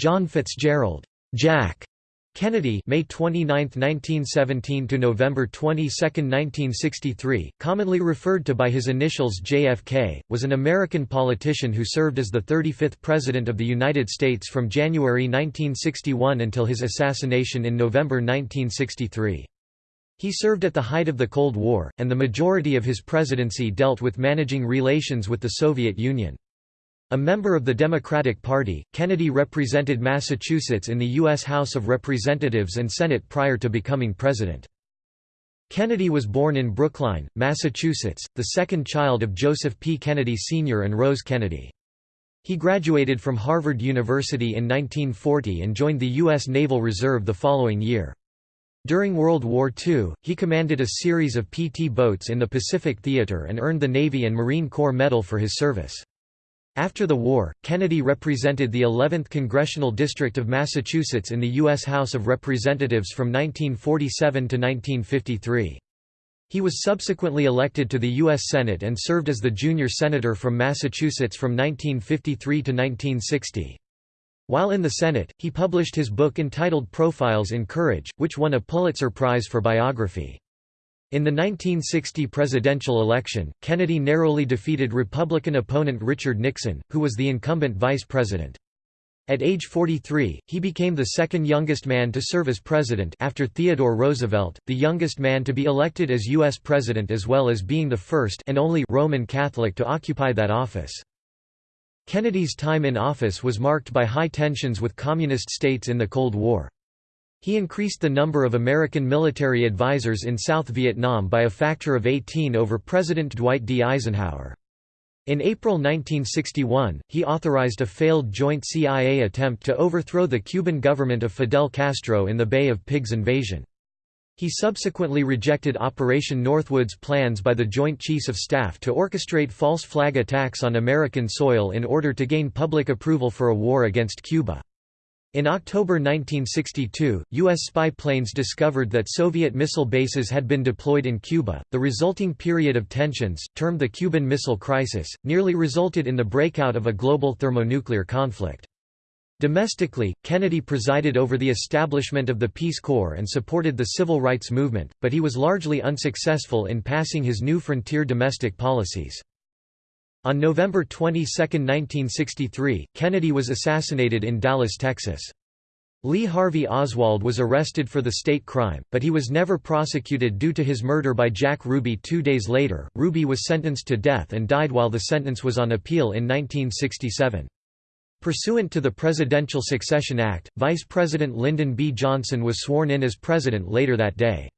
John Fitzgerald Jack Kennedy May 29, 1917 to November 22, 1963, commonly referred to by his initials JFK, was an American politician who served as the 35th President of the United States from January 1961 until his assassination in November 1963. He served at the height of the Cold War, and the majority of his presidency dealt with managing relations with the Soviet Union. A member of the Democratic Party, Kennedy represented Massachusetts in the U.S. House of Representatives and Senate prior to becoming president. Kennedy was born in Brookline, Massachusetts, the second child of Joseph P. Kennedy Sr. and Rose Kennedy. He graduated from Harvard University in 1940 and joined the U.S. Naval Reserve the following year. During World War II, he commanded a series of PT boats in the Pacific Theater and earned the Navy and Marine Corps Medal for his service. After the war, Kennedy represented the 11th Congressional District of Massachusetts in the U.S. House of Representatives from 1947 to 1953. He was subsequently elected to the U.S. Senate and served as the junior senator from Massachusetts from 1953 to 1960. While in the Senate, he published his book entitled Profiles in Courage, which won a Pulitzer Prize for biography. In the 1960 presidential election, Kennedy narrowly defeated Republican opponent Richard Nixon, who was the incumbent vice president. At age 43, he became the second youngest man to serve as president after Theodore Roosevelt, the youngest man to be elected as U.S. president as well as being the first and only Roman Catholic to occupy that office. Kennedy's time in office was marked by high tensions with communist states in the Cold War. He increased the number of American military advisors in South Vietnam by a factor of 18 over President Dwight D. Eisenhower. In April 1961, he authorized a failed joint CIA attempt to overthrow the Cuban government of Fidel Castro in the Bay of Pigs invasion. He subsequently rejected Operation Northwoods' plans by the Joint Chiefs of Staff to orchestrate false flag attacks on American soil in order to gain public approval for a war against Cuba. In October 1962, U.S. spy planes discovered that Soviet missile bases had been deployed in Cuba. The resulting period of tensions, termed the Cuban Missile Crisis, nearly resulted in the breakout of a global thermonuclear conflict. Domestically, Kennedy presided over the establishment of the Peace Corps and supported the civil rights movement, but he was largely unsuccessful in passing his new frontier domestic policies. On November 22, 1963, Kennedy was assassinated in Dallas, Texas. Lee Harvey Oswald was arrested for the state crime, but he was never prosecuted due to his murder by Jack Ruby two days later. Ruby was sentenced to death and died while the sentence was on appeal in 1967. Pursuant to the Presidential Succession Act, Vice President Lyndon B. Johnson was sworn in as president later that day.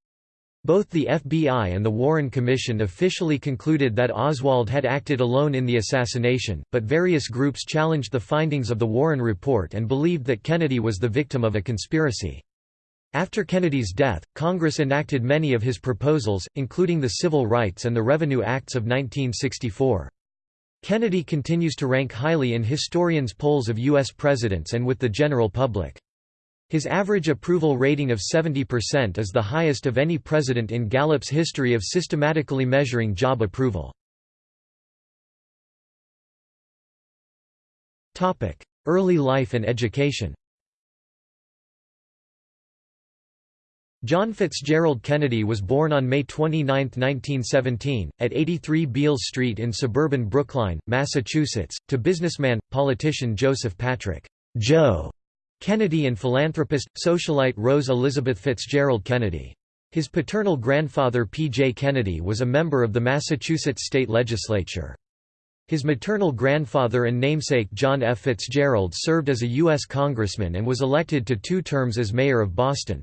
Both the FBI and the Warren Commission officially concluded that Oswald had acted alone in the assassination, but various groups challenged the findings of the Warren Report and believed that Kennedy was the victim of a conspiracy. After Kennedy's death, Congress enacted many of his proposals, including the Civil Rights and the Revenue Acts of 1964. Kennedy continues to rank highly in historians' polls of U.S. presidents and with the general public. His average approval rating of 70% is the highest of any president in Gallup's history of systematically measuring job approval. Early life and education John Fitzgerald Kennedy was born on May 29, 1917, at 83 Beale Street in suburban Brookline, Massachusetts, to businessman, politician Joseph Patrick Joe Kennedy and philanthropist, socialite Rose Elizabeth Fitzgerald Kennedy. His paternal grandfather P. J. Kennedy was a member of the Massachusetts state legislature. His maternal grandfather and namesake John F. Fitzgerald served as a U.S. congressman and was elected to two terms as mayor of Boston.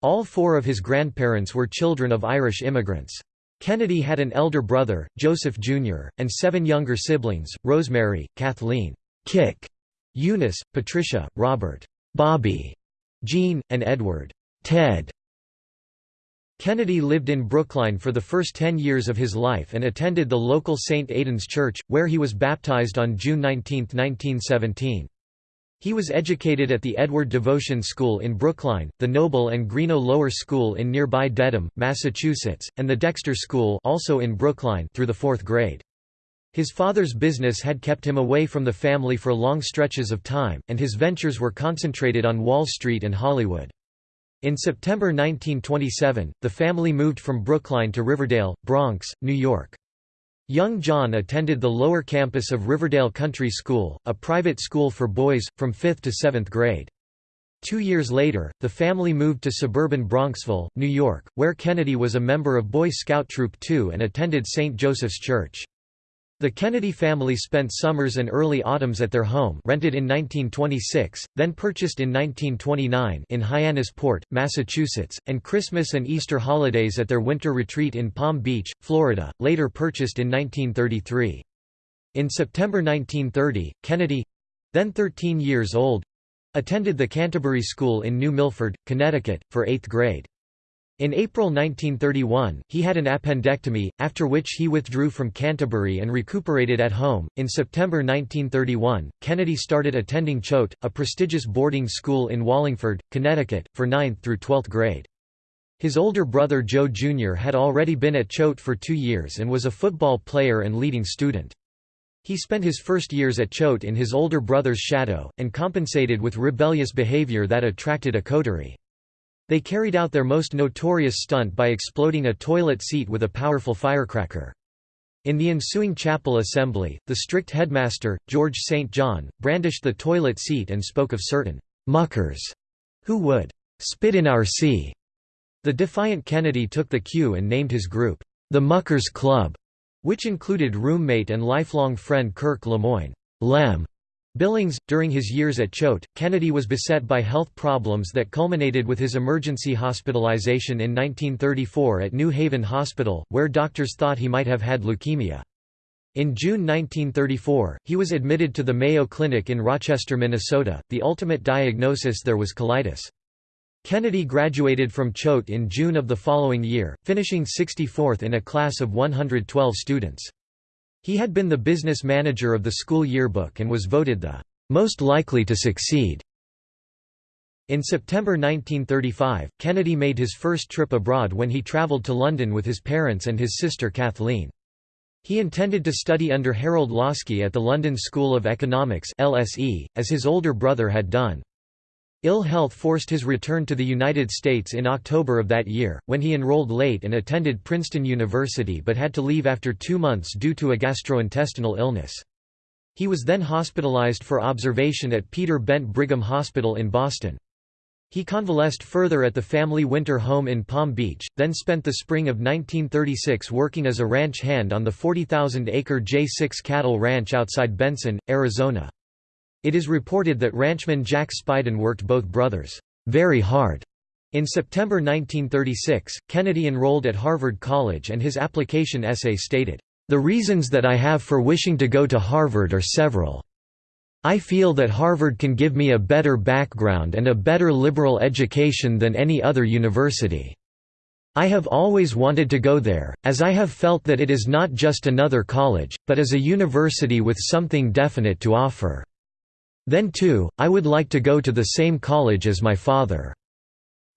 All four of his grandparents were children of Irish immigrants. Kennedy had an elder brother, Joseph Jr., and seven younger siblings, Rosemary, Kathleen Kick, Eunice, Patricia, Robert, Bobby, Jean, and Edward, Ted. Kennedy lived in Brookline for the first ten years of his life and attended the local St. Aidan's Church, where he was baptized on June 19, 1917. He was educated at the Edward Devotion School in Brookline, the Noble and Greenough Lower School in nearby Dedham, Massachusetts, and the Dexter School also in Brookline through the fourth grade. His father's business had kept him away from the family for long stretches of time, and his ventures were concentrated on Wall Street and Hollywood. In September 1927, the family moved from Brookline to Riverdale, Bronx, New York. Young John attended the lower campus of Riverdale Country School, a private school for boys, from 5th to 7th grade. Two years later, the family moved to suburban Bronxville, New York, where Kennedy was a member of Boy Scout Troop 2 and attended St. Joseph's Church. The Kennedy family spent summers and early autumns at their home rented in 1926, then purchased in 1929 in Hyannisport, Massachusetts, and Christmas and Easter holidays at their winter retreat in Palm Beach, Florida, later purchased in 1933. In September 1930, Kennedy—then 13 years old—attended the Canterbury School in New Milford, Connecticut, for eighth grade. In April 1931, he had an appendectomy, after which he withdrew from Canterbury and recuperated at home. In September 1931, Kennedy started attending Choate, a prestigious boarding school in Wallingford, Connecticut, for 9th through 12th grade. His older brother Joe Jr. had already been at Choate for two years and was a football player and leading student. He spent his first years at Choate in his older brother's shadow, and compensated with rebellious behavior that attracted a coterie. They carried out their most notorious stunt by exploding a toilet seat with a powerful firecracker. In the ensuing chapel assembly, the strict headmaster, George St. John, brandished the toilet seat and spoke of certain «muckers» who would «spit in our sea». The defiant Kennedy took the cue and named his group, the Muckers Club, which included roommate and lifelong friend Kirk Lemoyne Lem, Billings, during his years at Choate, Kennedy was beset by health problems that culminated with his emergency hospitalization in 1934 at New Haven Hospital, where doctors thought he might have had leukemia. In June 1934, he was admitted to the Mayo Clinic in Rochester, Minnesota. The ultimate diagnosis there was colitis. Kennedy graduated from Choate in June of the following year, finishing 64th in a class of 112 students. He had been the business manager of the school yearbook and was voted the most likely to succeed. In September 1935, Kennedy made his first trip abroad when he traveled to London with his parents and his sister Kathleen. He intended to study under Harold Laski at the London School of Economics LSE, as his older brother had done. Ill health forced his return to the United States in October of that year, when he enrolled late and attended Princeton University but had to leave after two months due to a gastrointestinal illness. He was then hospitalized for observation at Peter Bent Brigham Hospital in Boston. He convalesced further at the family winter home in Palm Beach, then spent the spring of 1936 working as a ranch hand on the 40,000-acre J6 cattle ranch outside Benson, Arizona. It is reported that ranchman Jack Speiden worked both brothers very hard. In September 1936, Kennedy enrolled at Harvard College and his application essay stated, "...the reasons that I have for wishing to go to Harvard are several. I feel that Harvard can give me a better background and a better liberal education than any other university. I have always wanted to go there, as I have felt that it is not just another college, but as a university with something definite to offer." Then too, I would like to go to the same college as my father.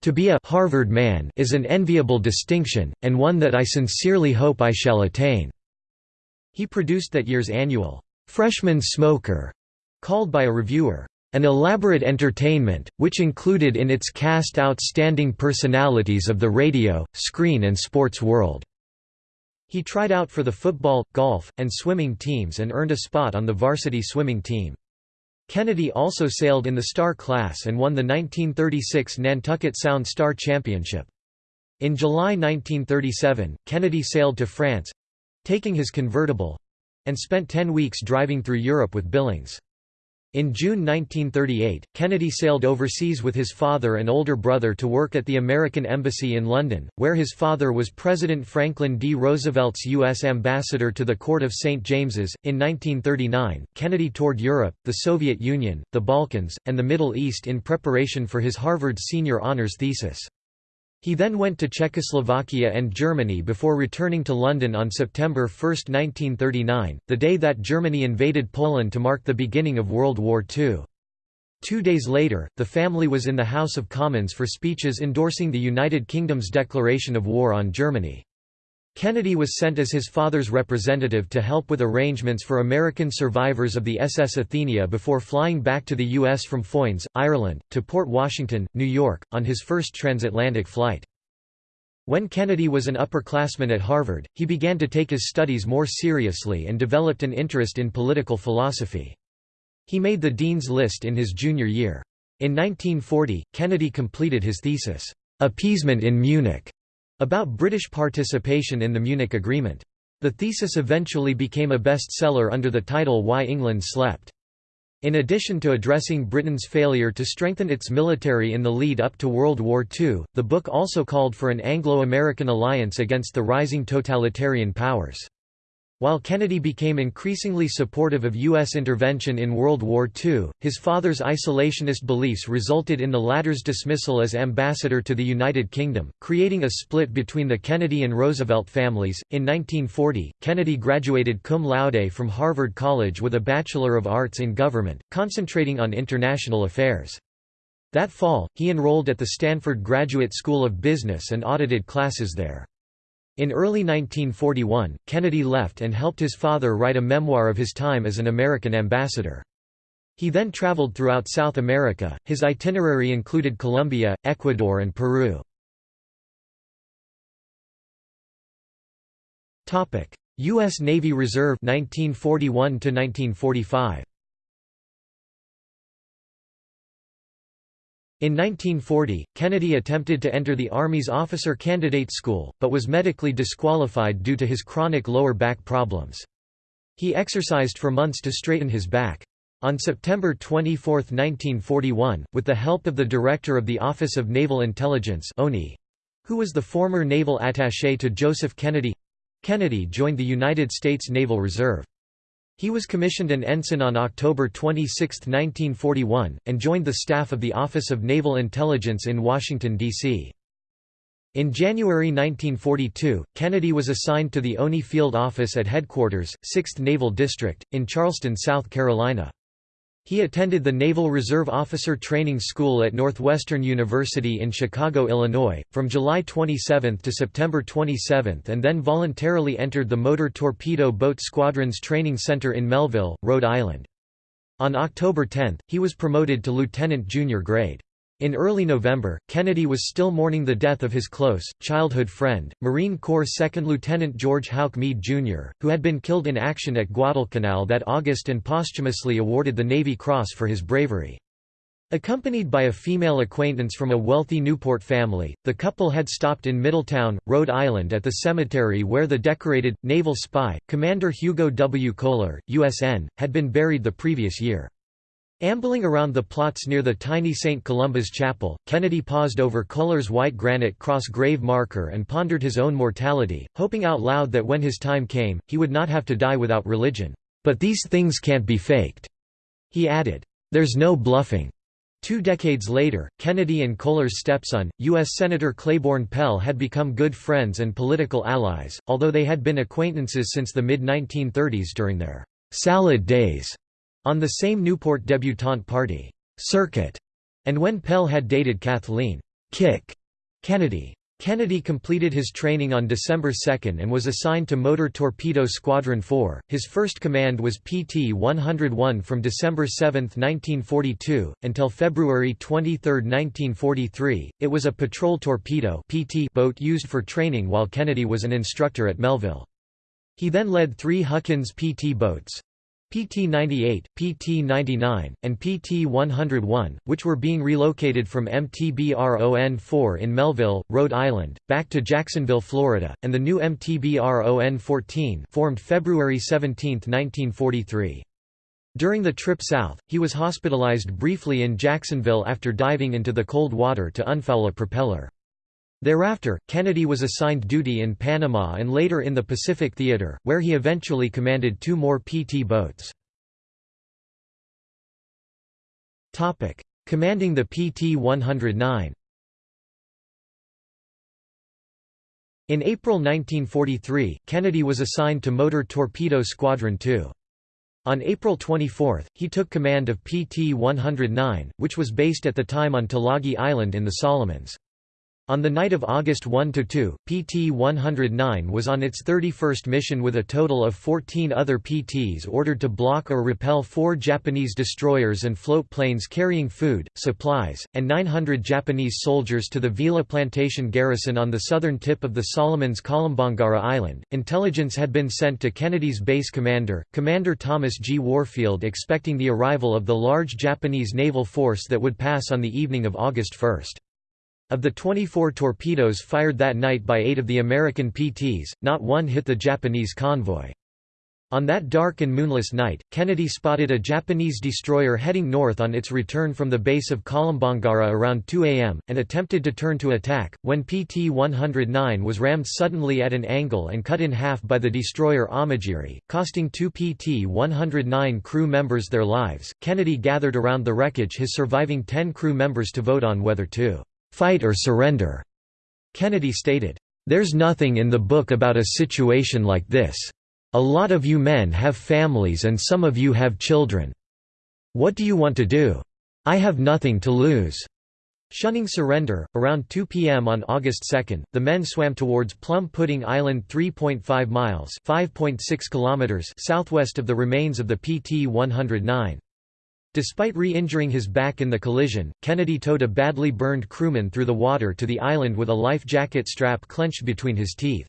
To be a Harvard man is an enviable distinction, and one that I sincerely hope I shall attain." He produced that year's annual, "'Freshman Smoker' called by a reviewer, "'an elaborate entertainment, which included in its cast outstanding personalities of the radio, screen and sports world." He tried out for the football, golf, and swimming teams and earned a spot on the varsity swimming team. Kennedy also sailed in the Star class and won the 1936 Nantucket Sound Star Championship. In July 1937, Kennedy sailed to France—taking his convertible—and spent ten weeks driving through Europe with Billings. In June 1938, Kennedy sailed overseas with his father and older brother to work at the American Embassy in London, where his father was President Franklin D. Roosevelt's U.S. ambassador to the Court of St. James's. In 1939, Kennedy toured Europe, the Soviet Union, the Balkans, and the Middle East in preparation for his Harvard senior honors thesis. He then went to Czechoslovakia and Germany before returning to London on September 1, 1939, the day that Germany invaded Poland to mark the beginning of World War II. Two days later, the family was in the House of Commons for speeches endorsing the United Kingdom's declaration of war on Germany. Kennedy was sent as his father's representative to help with arrangements for American survivors of the SS Athenia before flying back to the U.S. from Foynes, Ireland, to Port Washington, New York, on his first transatlantic flight. When Kennedy was an upperclassman at Harvard, he began to take his studies more seriously and developed an interest in political philosophy. He made the Dean's List in his junior year. In 1940, Kennedy completed his thesis, "'Appeasement in Munich' about British participation in the Munich Agreement. The thesis eventually became a bestseller under the title Why England Slept. In addition to addressing Britain's failure to strengthen its military in the lead up to World War II, the book also called for an Anglo-American alliance against the rising totalitarian powers. While Kennedy became increasingly supportive of U.S. intervention in World War II, his father's isolationist beliefs resulted in the latter's dismissal as ambassador to the United Kingdom, creating a split between the Kennedy and Roosevelt families. In 1940, Kennedy graduated cum laude from Harvard College with a Bachelor of Arts in Government, concentrating on international affairs. That fall, he enrolled at the Stanford Graduate School of Business and audited classes there. In early 1941, Kennedy left and helped his father write a memoir of his time as an American ambassador. He then traveled throughout South America, his itinerary included Colombia, Ecuador and Peru. Topic: U.S. Navy Reserve 1941 to 1945. In 1940, Kennedy attempted to enter the Army's officer candidate school, but was medically disqualified due to his chronic lower back problems. He exercised for months to straighten his back. On September 24, 1941, with the help of the director of the Office of Naval Intelligence who was the former naval attaché to Joseph Kennedy Kennedy joined the United States Naval Reserve. He was commissioned an ensign on October 26, 1941, and joined the staff of the Office of Naval Intelligence in Washington, D.C. In January 1942, Kennedy was assigned to the ONI Field Office at Headquarters, 6th Naval District, in Charleston, South Carolina. He attended the Naval Reserve Officer Training School at Northwestern University in Chicago, Illinois, from July 27 to September 27 and then voluntarily entered the Motor Torpedo Boat Squadron's Training Center in Melville, Rhode Island. On October 10, he was promoted to lieutenant junior grade. In early November, Kennedy was still mourning the death of his close, childhood friend, Marine Corps Second Lieutenant George Houck Meade, Jr., who had been killed in action at Guadalcanal that August and posthumously awarded the Navy Cross for his bravery. Accompanied by a female acquaintance from a wealthy Newport family, the couple had stopped in Middletown, Rhode Island at the cemetery where the decorated, naval spy, Commander Hugo W. Koehler, USN, had been buried the previous year. Ambling around the plots near the tiny St. Columba's Chapel, Kennedy paused over Koehler's white granite cross grave marker and pondered his own mortality, hoping out loud that when his time came, he would not have to die without religion. But these things can't be faked. He added, There's no bluffing. Two decades later, Kennedy and Koehler's stepson, U.S. Senator Claiborne Pell had become good friends and political allies, although they had been acquaintances since the mid-1930s during their «salad days» On the same Newport debutante party, Circuit, and when Pell had dated Kathleen Kick Kennedy. Kennedy completed his training on December 2 and was assigned to Motor Torpedo Squadron 4. His first command was PT 101 from December 7, 1942, until February 23, 1943. It was a patrol torpedo PT boat used for training while Kennedy was an instructor at Melville. He then led three Huckins PT boats, PT-98, PT-99, and PT-101, which were being relocated from MTBRON-4 in Melville, Rhode Island, back to Jacksonville, Florida, and the new MTBRON-14 formed February 17, 1943. During the trip south, he was hospitalized briefly in Jacksonville after diving into the cold water to unfoul a propeller. Thereafter, Kennedy was assigned duty in Panama and later in the Pacific Theater, where he eventually commanded two more PT boats. Commanding the PT-109 In April 1943, Kennedy was assigned to Motor Torpedo Squadron 2. On April 24, he took command of PT-109, which was based at the time on Tulagi Island in the Solomons. On the night of August 1–2, PT-109 was on its 31st mission with a total of 14 other PTs ordered to block or repel four Japanese destroyers and float planes carrying food, supplies, and 900 Japanese soldiers to the Vila Plantation garrison on the southern tip of the Solomons Kolombangara Island. Intelligence had been sent to Kennedy's base commander, Commander Thomas G. Warfield expecting the arrival of the large Japanese naval force that would pass on the evening of August 1. Of the 24 torpedoes fired that night by eight of the American PTs, not one hit the Japanese convoy. On that dark and moonless night, Kennedy spotted a Japanese destroyer heading north on its return from the base of Kolombangara around 2 am, and attempted to turn to attack, when PT-109 was rammed suddenly at an angle and cut in half by the destroyer Amagiri, costing two PT-109 crew members their lives. Kennedy gathered around the wreckage his surviving 10 crew members to vote on whether to fight or surrender. Kennedy stated, There's nothing in the book about a situation like this. A lot of you men have families and some of you have children. What do you want to do? I have nothing to lose. Shunning surrender, around 2 p.m. on August 2, the men swam towards Plum Pudding Island 3.5 miles (5.6 kilometers) southwest of the remains of the PT-109. Despite re-injuring his back in the collision, Kennedy towed a badly burned crewman through the water to the island with a life jacket strap clenched between his teeth.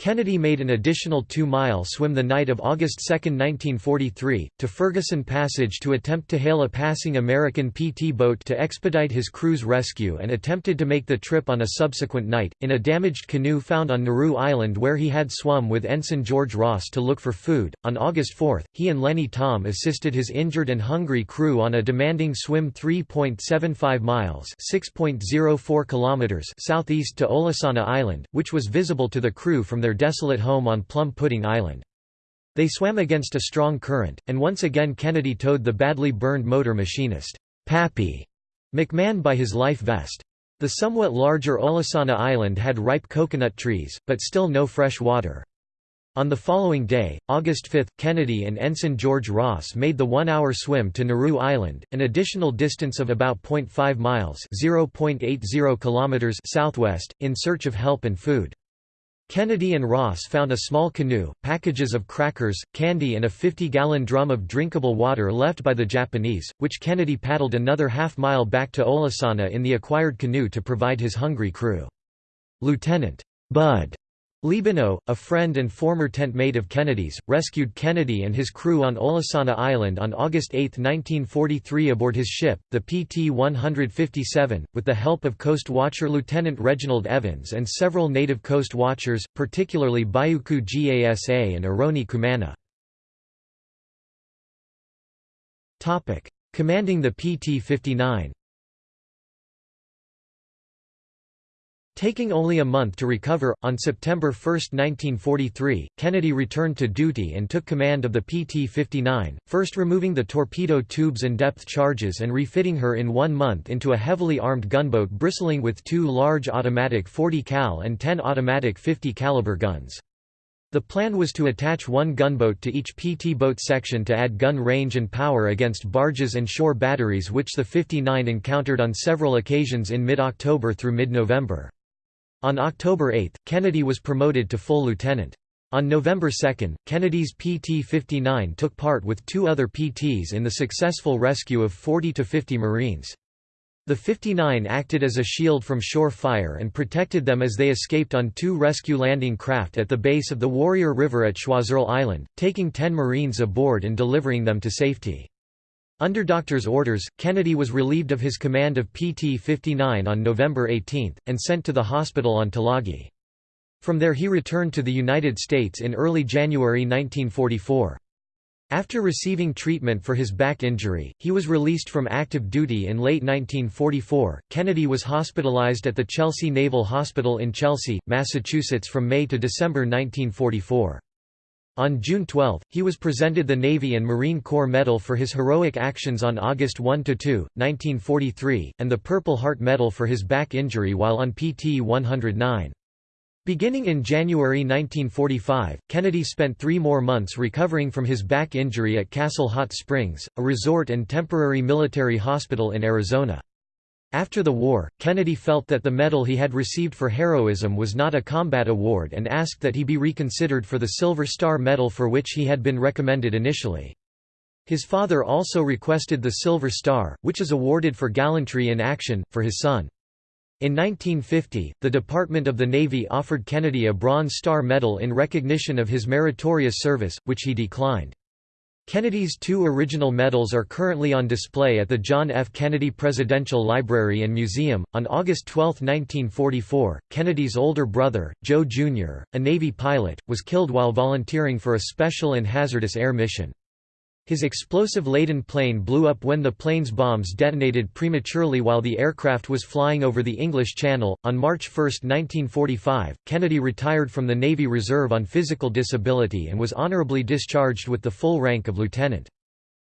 Kennedy made an additional two-mile swim the night of August 2, 1943, to Ferguson Passage to attempt to hail a passing American PT boat to expedite his crew's rescue and attempted to make the trip on a subsequent night, in a damaged canoe found on Naru Island where he had swum with Ensign George Ross to look for food. On August 4, he and Lenny Thom assisted his injured and hungry crew on a demanding swim 3.75 miles (6.04 kilometers) southeast to Olasana Island, which was visible to the crew from their their desolate home on Plum Pudding Island. They swam against a strong current, and once again Kennedy towed the badly burned motor machinist, Pappy McMahon by his life vest. The somewhat larger Olasana Island had ripe coconut trees, but still no fresh water. On the following day, August 5, Kennedy and Ensign George Ross made the one-hour swim to Naru Island, an additional distance of about 0.5 miles (0.80 kilometers) southwest, in search of help and food. Kennedy and Ross found a small canoe, packages of crackers, candy and a 50-gallon drum of drinkable water left by the Japanese, which Kennedy paddled another half-mile back to Olasana in the acquired canoe to provide his hungry crew. Lieutenant Bud Liebenow, a friend and former tent mate of Kennedy's, rescued Kennedy and his crew on Olasana Island on August 8, 1943 aboard his ship, the PT-157, with the help of Coast Watcher Lieutenant Reginald Evans and several native Coast Watchers, particularly Biuku Gasa and Eroni Kumana. Commanding the PT-59 Taking only a month to recover, on September 1, 1943, Kennedy returned to duty and took command of the PT-59, first removing the torpedo tubes and depth charges and refitting her in one month into a heavily armed gunboat bristling with two large automatic 40 cal and 10 automatic 50 caliber guns. The plan was to attach one gunboat to each PT boat section to add gun range and power against barges and shore batteries which the 59 encountered on several occasions in mid-October through mid-November. On October 8, Kennedy was promoted to full lieutenant. On November 2, Kennedy's PT-59 took part with two other PTs in the successful rescue of 40 to 50 Marines. The 59 acted as a shield from shore fire and protected them as they escaped on two rescue landing craft at the base of the Warrior River at Choiseul Island, taking 10 Marines aboard and delivering them to safety. Under doctor's orders, Kennedy was relieved of his command of PT-59 on November 18, and sent to the hospital on Tulagi. From there he returned to the United States in early January 1944. After receiving treatment for his back injury, he was released from active duty in late 1944. Kennedy was hospitalized at the Chelsea Naval Hospital in Chelsea, Massachusetts from May to December 1944. On June 12, he was presented the Navy and Marine Corps Medal for his heroic actions on August 1–2, 1943, and the Purple Heart Medal for his back injury while on PT 109. Beginning in January 1945, Kennedy spent three more months recovering from his back injury at Castle Hot Springs, a resort and temporary military hospital in Arizona. After the war, Kennedy felt that the medal he had received for heroism was not a combat award and asked that he be reconsidered for the Silver Star Medal for which he had been recommended initially. His father also requested the Silver Star, which is awarded for gallantry in action, for his son. In 1950, the Department of the Navy offered Kennedy a Bronze Star Medal in recognition of his meritorious service, which he declined. Kennedy's two original medals are currently on display at the John F. Kennedy Presidential Library and Museum. On August 12, 1944, Kennedy's older brother, Joe Jr., a Navy pilot, was killed while volunteering for a special and hazardous air mission. His explosive-laden plane blew up when the plane's bombs detonated prematurely while the aircraft was flying over the English Channel. On March 1, 1945, Kennedy retired from the Navy Reserve on physical disability and was honorably discharged with the full rank of lieutenant.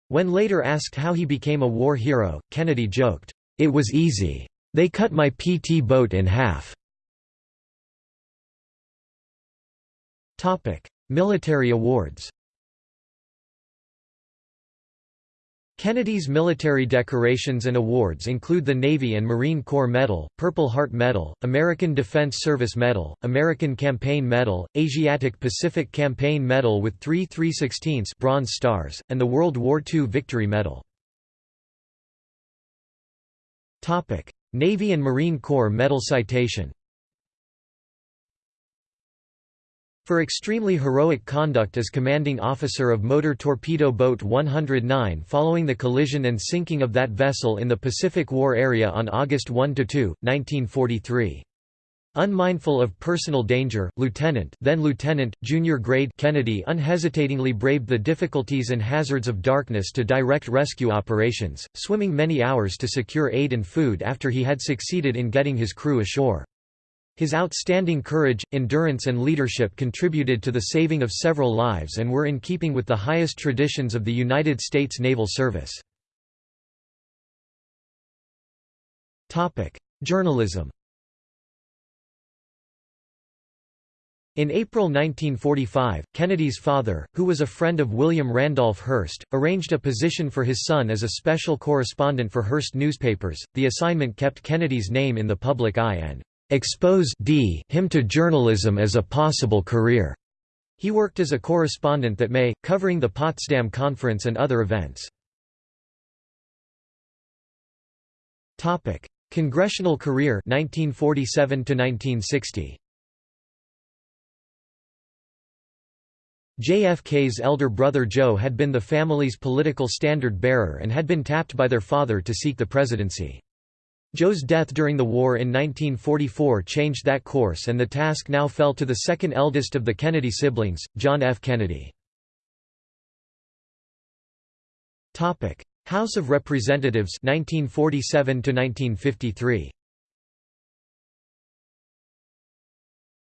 When later asked how he became a war hero, Kennedy joked, "It was easy. They cut my PT boat in half." Topic: Military awards Kennedy's military decorations and awards include the Navy and Marine Corps Medal, Purple Heart Medal, American Defense Service Medal, American Campaign Medal, Asiatic Pacific Campaign Medal with three 316 Bronze Stars, and the World War II Victory Medal. Navy and Marine Corps Medal citation For extremely heroic conduct as commanding officer of Motor Torpedo Boat 109 following the collision and sinking of that vessel in the Pacific War area on August 1–2, 1943. Unmindful of personal danger, Lieutenant then Lieutenant, junior grade Kennedy unhesitatingly braved the difficulties and hazards of darkness to direct rescue operations, swimming many hours to secure aid and food after he had succeeded in getting his crew ashore. His outstanding courage, endurance and leadership contributed to the saving of several lives and were in keeping with the highest traditions of the United States Naval Service. Journalism In April 1945, Kennedy's father, who was a friend of William Randolph Hearst, arranged a position for his son as a special correspondent for Hearst newspapers. The assignment kept Kennedy's name in the public eye and exposed d him to journalism as a possible career. He worked as a correspondent that May, covering the Potsdam Conference and other events. Topic: Congressional career 1947 to 1960. JFK's elder brother Joe had been the family's political standard-bearer and had been tapped by their father to seek the presidency. Joe's death during the war in 1944 changed that course and the task now fell to the second eldest of the Kennedy siblings, John F. Kennedy. House of Representatives 1947 1953.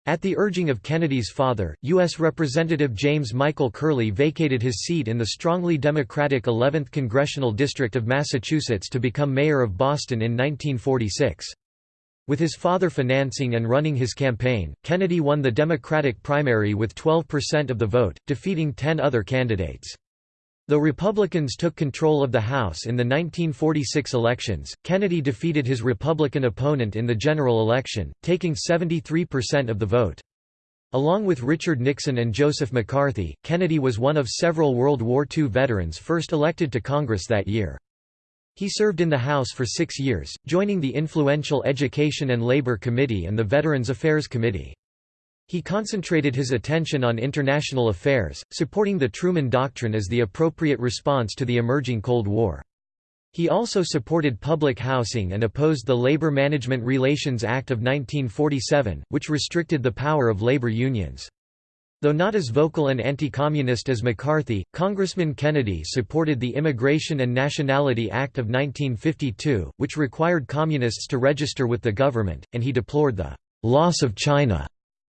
At the urging of Kennedy's father, U.S. Representative James Michael Curley vacated his seat in the strongly Democratic 11th Congressional District of Massachusetts to become mayor of Boston in 1946. With his father financing and running his campaign, Kennedy won the Democratic primary with 12% of the vote, defeating 10 other candidates. Though Republicans took control of the House in the 1946 elections, Kennedy defeated his Republican opponent in the general election, taking 73% of the vote. Along with Richard Nixon and Joseph McCarthy, Kennedy was one of several World War II veterans first elected to Congress that year. He served in the House for six years, joining the influential Education and Labor Committee and the Veterans Affairs Committee. He concentrated his attention on international affairs, supporting the Truman Doctrine as the appropriate response to the emerging Cold War. He also supported public housing and opposed the Labor Management Relations Act of 1947, which restricted the power of labor unions. Though not as vocal and anti-communist as McCarthy, Congressman Kennedy supported the Immigration and Nationality Act of 1952, which required communists to register with the government, and he deplored the «loss of China»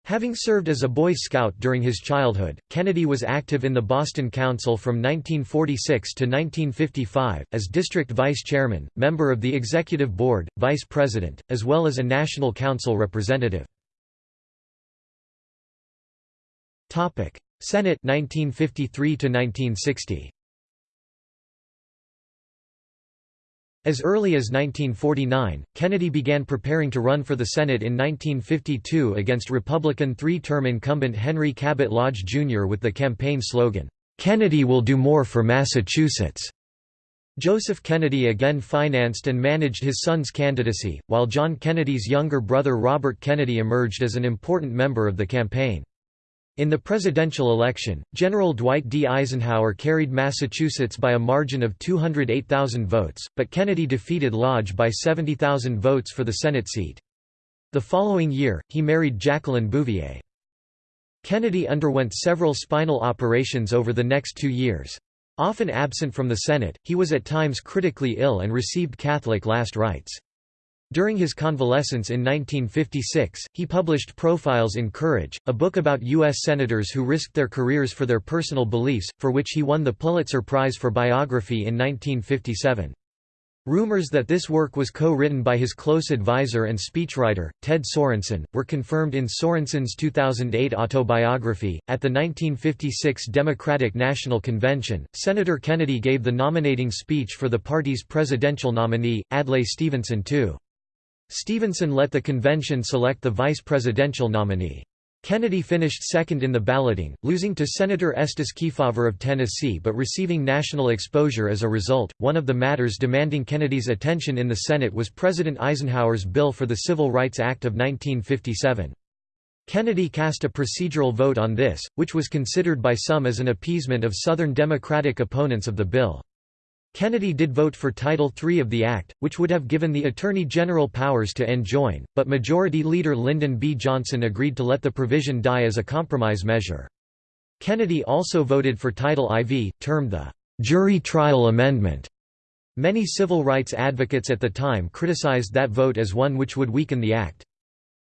Having served as a Boy Scout during his childhood, Kennedy was active in the Boston Council from 1946 to 1955, as district vice chairman, member of the executive board, vice president, as well as a national council representative. Senate 1953 to 1960. As early as 1949, Kennedy began preparing to run for the Senate in 1952 against Republican three-term incumbent Henry Cabot Lodge Jr. with the campaign slogan, "'Kennedy will do more for Massachusetts'". Joseph Kennedy again financed and managed his son's candidacy, while John Kennedy's younger brother Robert Kennedy emerged as an important member of the campaign. In the presidential election, General Dwight D. Eisenhower carried Massachusetts by a margin of 208,000 votes, but Kennedy defeated Lodge by 70,000 votes for the Senate seat. The following year, he married Jacqueline Bouvier. Kennedy underwent several spinal operations over the next two years. Often absent from the Senate, he was at times critically ill and received Catholic last rites. During his convalescence in 1956, he published Profiles in Courage, a book about U.S. senators who risked their careers for their personal beliefs, for which he won the Pulitzer Prize for Biography in 1957. Rumors that this work was co-written by his close advisor and speechwriter, Ted Sorensen, were confirmed in Sorensen's 2008 autobiography. At the 1956 Democratic National Convention, Senator Kennedy gave the nominating speech for the party's presidential nominee, Adlai Stevenson II. Stevenson let the convention select the vice presidential nominee. Kennedy finished second in the balloting, losing to Senator Estes Kefauver of Tennessee but receiving national exposure as a result. One of the matters demanding Kennedy's attention in the Senate was President Eisenhower's bill for the Civil Rights Act of 1957. Kennedy cast a procedural vote on this, which was considered by some as an appeasement of Southern Democratic opponents of the bill. Kennedy did vote for Title III of the Act, which would have given the Attorney General powers to enjoin, but Majority Leader Lyndon B. Johnson agreed to let the provision die as a compromise measure. Kennedy also voted for Title IV, termed the «jury trial amendment». Many civil rights advocates at the time criticized that vote as one which would weaken the act.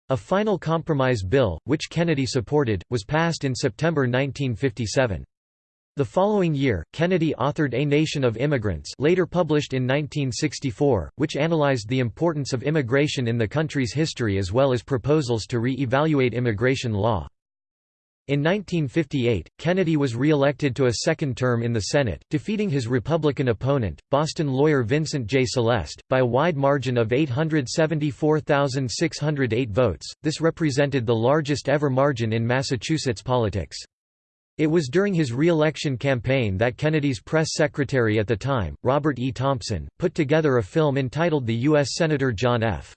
A final compromise bill, which Kennedy supported, was passed in September 1957. The following year, Kennedy authored A Nation of Immigrants later published in 1964, which analyzed the importance of immigration in the country's history as well as proposals to re-evaluate immigration law. In 1958, Kennedy was re-elected to a second term in the Senate, defeating his Republican opponent, Boston lawyer Vincent J. Celeste, by a wide margin of 874,608 votes. This represented the largest ever margin in Massachusetts politics. It was during his re-election campaign that Kennedy's press secretary at the time, Robert E. Thompson, put together a film entitled The U.S. Senator John F.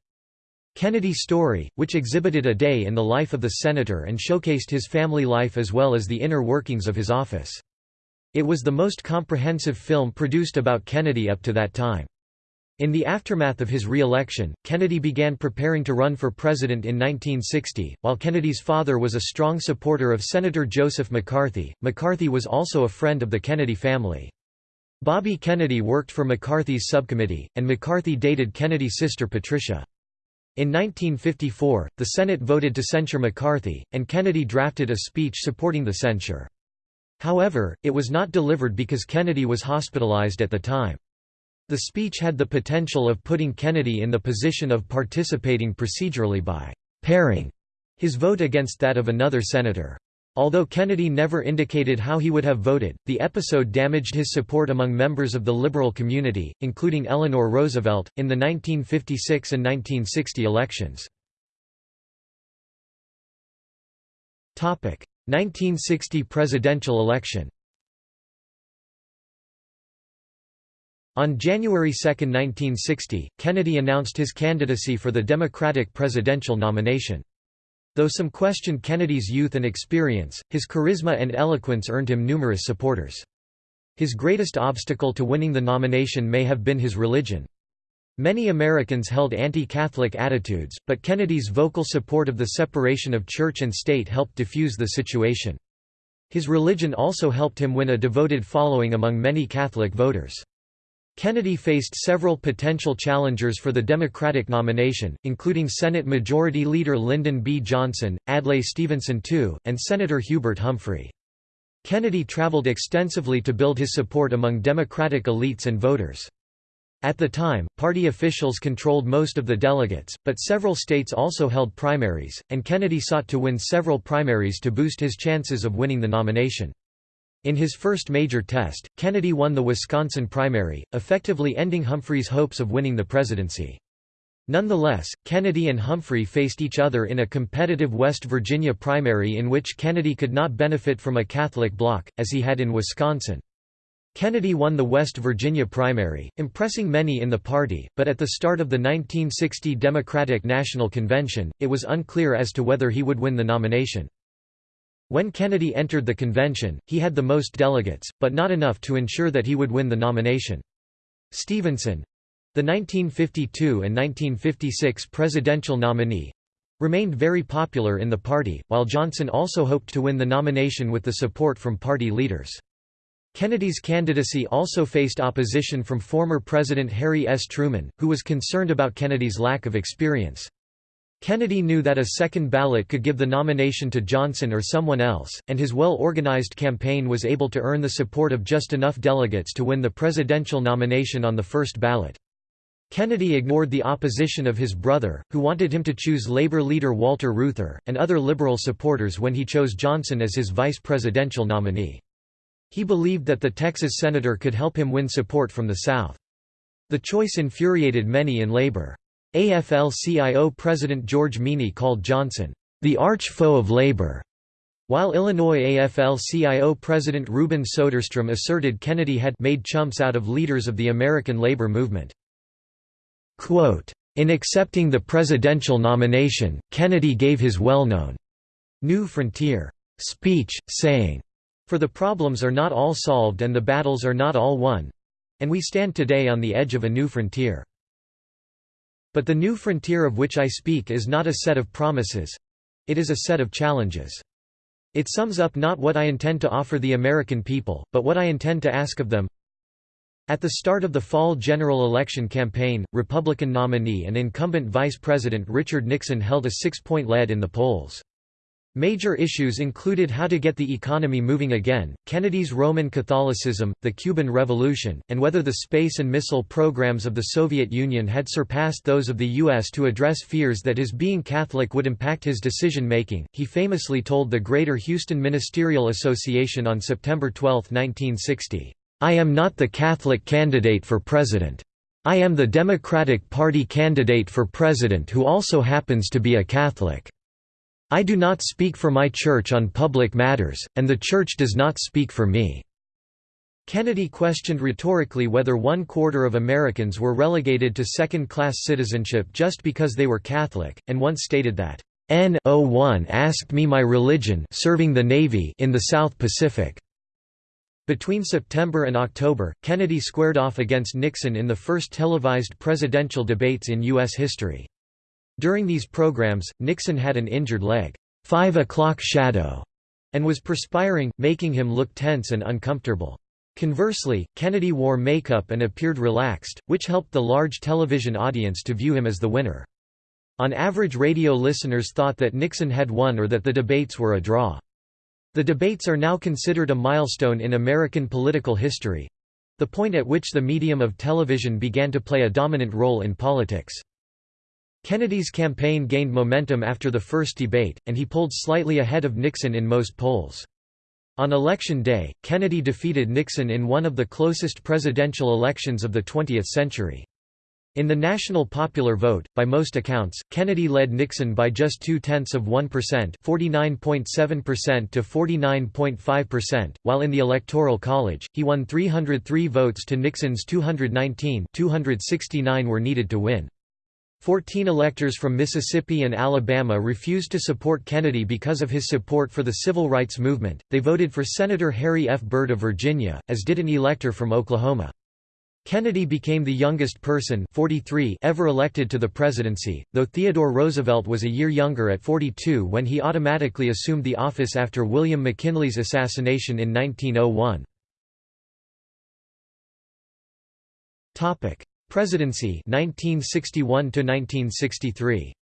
Kennedy Story, which exhibited a day in the life of the senator and showcased his family life as well as the inner workings of his office. It was the most comprehensive film produced about Kennedy up to that time. In the aftermath of his re-election, Kennedy began preparing to run for president in 1960. While Kennedy's father was a strong supporter of Senator Joseph McCarthy, McCarthy was also a friend of the Kennedy family. Bobby Kennedy worked for McCarthy's subcommittee, and McCarthy dated Kennedy's sister Patricia. In 1954, the Senate voted to censure McCarthy, and Kennedy drafted a speech supporting the censure. However, it was not delivered because Kennedy was hospitalized at the time. The speech had the potential of putting Kennedy in the position of participating procedurally by «pairing» his vote against that of another senator. Although Kennedy never indicated how he would have voted, the episode damaged his support among members of the liberal community, including Eleanor Roosevelt, in the 1956 and 1960 elections. 1960 presidential election On January 2, 1960, Kennedy announced his candidacy for the Democratic presidential nomination. Though some questioned Kennedy's youth and experience, his charisma and eloquence earned him numerous supporters. His greatest obstacle to winning the nomination may have been his religion. Many Americans held anti-Catholic attitudes, but Kennedy's vocal support of the separation of church and state helped diffuse the situation. His religion also helped him win a devoted following among many Catholic voters. Kennedy faced several potential challengers for the Democratic nomination, including Senate Majority Leader Lyndon B. Johnson, Adlai Stevenson II, and Senator Hubert Humphrey. Kennedy traveled extensively to build his support among Democratic elites and voters. At the time, party officials controlled most of the delegates, but several states also held primaries, and Kennedy sought to win several primaries to boost his chances of winning the nomination. In his first major test, Kennedy won the Wisconsin primary, effectively ending Humphrey's hopes of winning the presidency. Nonetheless, Kennedy and Humphrey faced each other in a competitive West Virginia primary in which Kennedy could not benefit from a Catholic bloc, as he had in Wisconsin. Kennedy won the West Virginia primary, impressing many in the party, but at the start of the 1960 Democratic National Convention, it was unclear as to whether he would win the nomination. When Kennedy entered the convention, he had the most delegates, but not enough to ensure that he would win the nomination. Stevenson, the 1952 and 1956 presidential nominee remained very popular in the party, while Johnson also hoped to win the nomination with the support from party leaders. Kennedy's candidacy also faced opposition from former President Harry S. Truman, who was concerned about Kennedy's lack of experience. Kennedy knew that a second ballot could give the nomination to Johnson or someone else, and his well-organized campaign was able to earn the support of just enough delegates to win the presidential nomination on the first ballot. Kennedy ignored the opposition of his brother, who wanted him to choose Labor leader Walter Reuther, and other liberal supporters when he chose Johnson as his vice presidential nominee. He believed that the Texas senator could help him win support from the South. The choice infuriated many in labor. AFL-CIO President George Meany called Johnson, "...the arch-foe of labor." While Illinois AFL-CIO President Reuben Soderstrom asserted Kennedy had made chumps out of leaders of the American labor movement. Quote, in accepting the presidential nomination, Kennedy gave his well-known New Frontier speech, saying, For the problems are not all solved and the battles are not all won. And we stand today on the edge of a new frontier. But the new frontier of which I speak is not a set of promises. It is a set of challenges. It sums up not what I intend to offer the American people, but what I intend to ask of them, at the start of the fall general election campaign, Republican nominee and incumbent Vice President Richard Nixon held a six-point lead in the polls. Major issues included how to get the economy moving again, Kennedy's Roman Catholicism, the Cuban Revolution, and whether the space and missile programs of the Soviet Union had surpassed those of the U.S. to address fears that his being Catholic would impact his decision-making. He famously told the Greater Houston Ministerial Association on September 12, 1960, I am not the Catholic candidate for president. I am the Democratic Party candidate for president who also happens to be a Catholic. I do not speak for my church on public matters, and the church does not speak for me." Kennedy questioned rhetorically whether one-quarter of Americans were relegated to second-class citizenship just because they were Catholic, and once stated that, N-01 asked me my religion serving the Navy in the South Pacific. Between September and October, Kennedy squared off against Nixon in the first televised presidential debates in U.S. history. During these programs, Nixon had an injured leg, five o'clock shadow, and was perspiring, making him look tense and uncomfortable. Conversely, Kennedy wore makeup and appeared relaxed, which helped the large television audience to view him as the winner. On average radio listeners thought that Nixon had won or that the debates were a draw. The debates are now considered a milestone in American political history—the point at which the medium of television began to play a dominant role in politics. Kennedy's campaign gained momentum after the first debate, and he pulled slightly ahead of Nixon in most polls. On Election Day, Kennedy defeated Nixon in one of the closest presidential elections of the 20th century. In the national popular vote, by most accounts, Kennedy led Nixon by just two-tenths of 1% 49.7% to 49.5%, while in the Electoral College, he won 303 votes to Nixon's 219 269 were needed to win. Fourteen electors from Mississippi and Alabama refused to support Kennedy because of his support for the civil rights movement, they voted for Senator Harry F. Byrd of Virginia, as did an elector from Oklahoma. Kennedy became the youngest person 43 ever elected to the presidency, though Theodore Roosevelt was a year younger at 42 when he automatically assumed the office after William McKinley's assassination in 1901. Presidency 1961 to 1963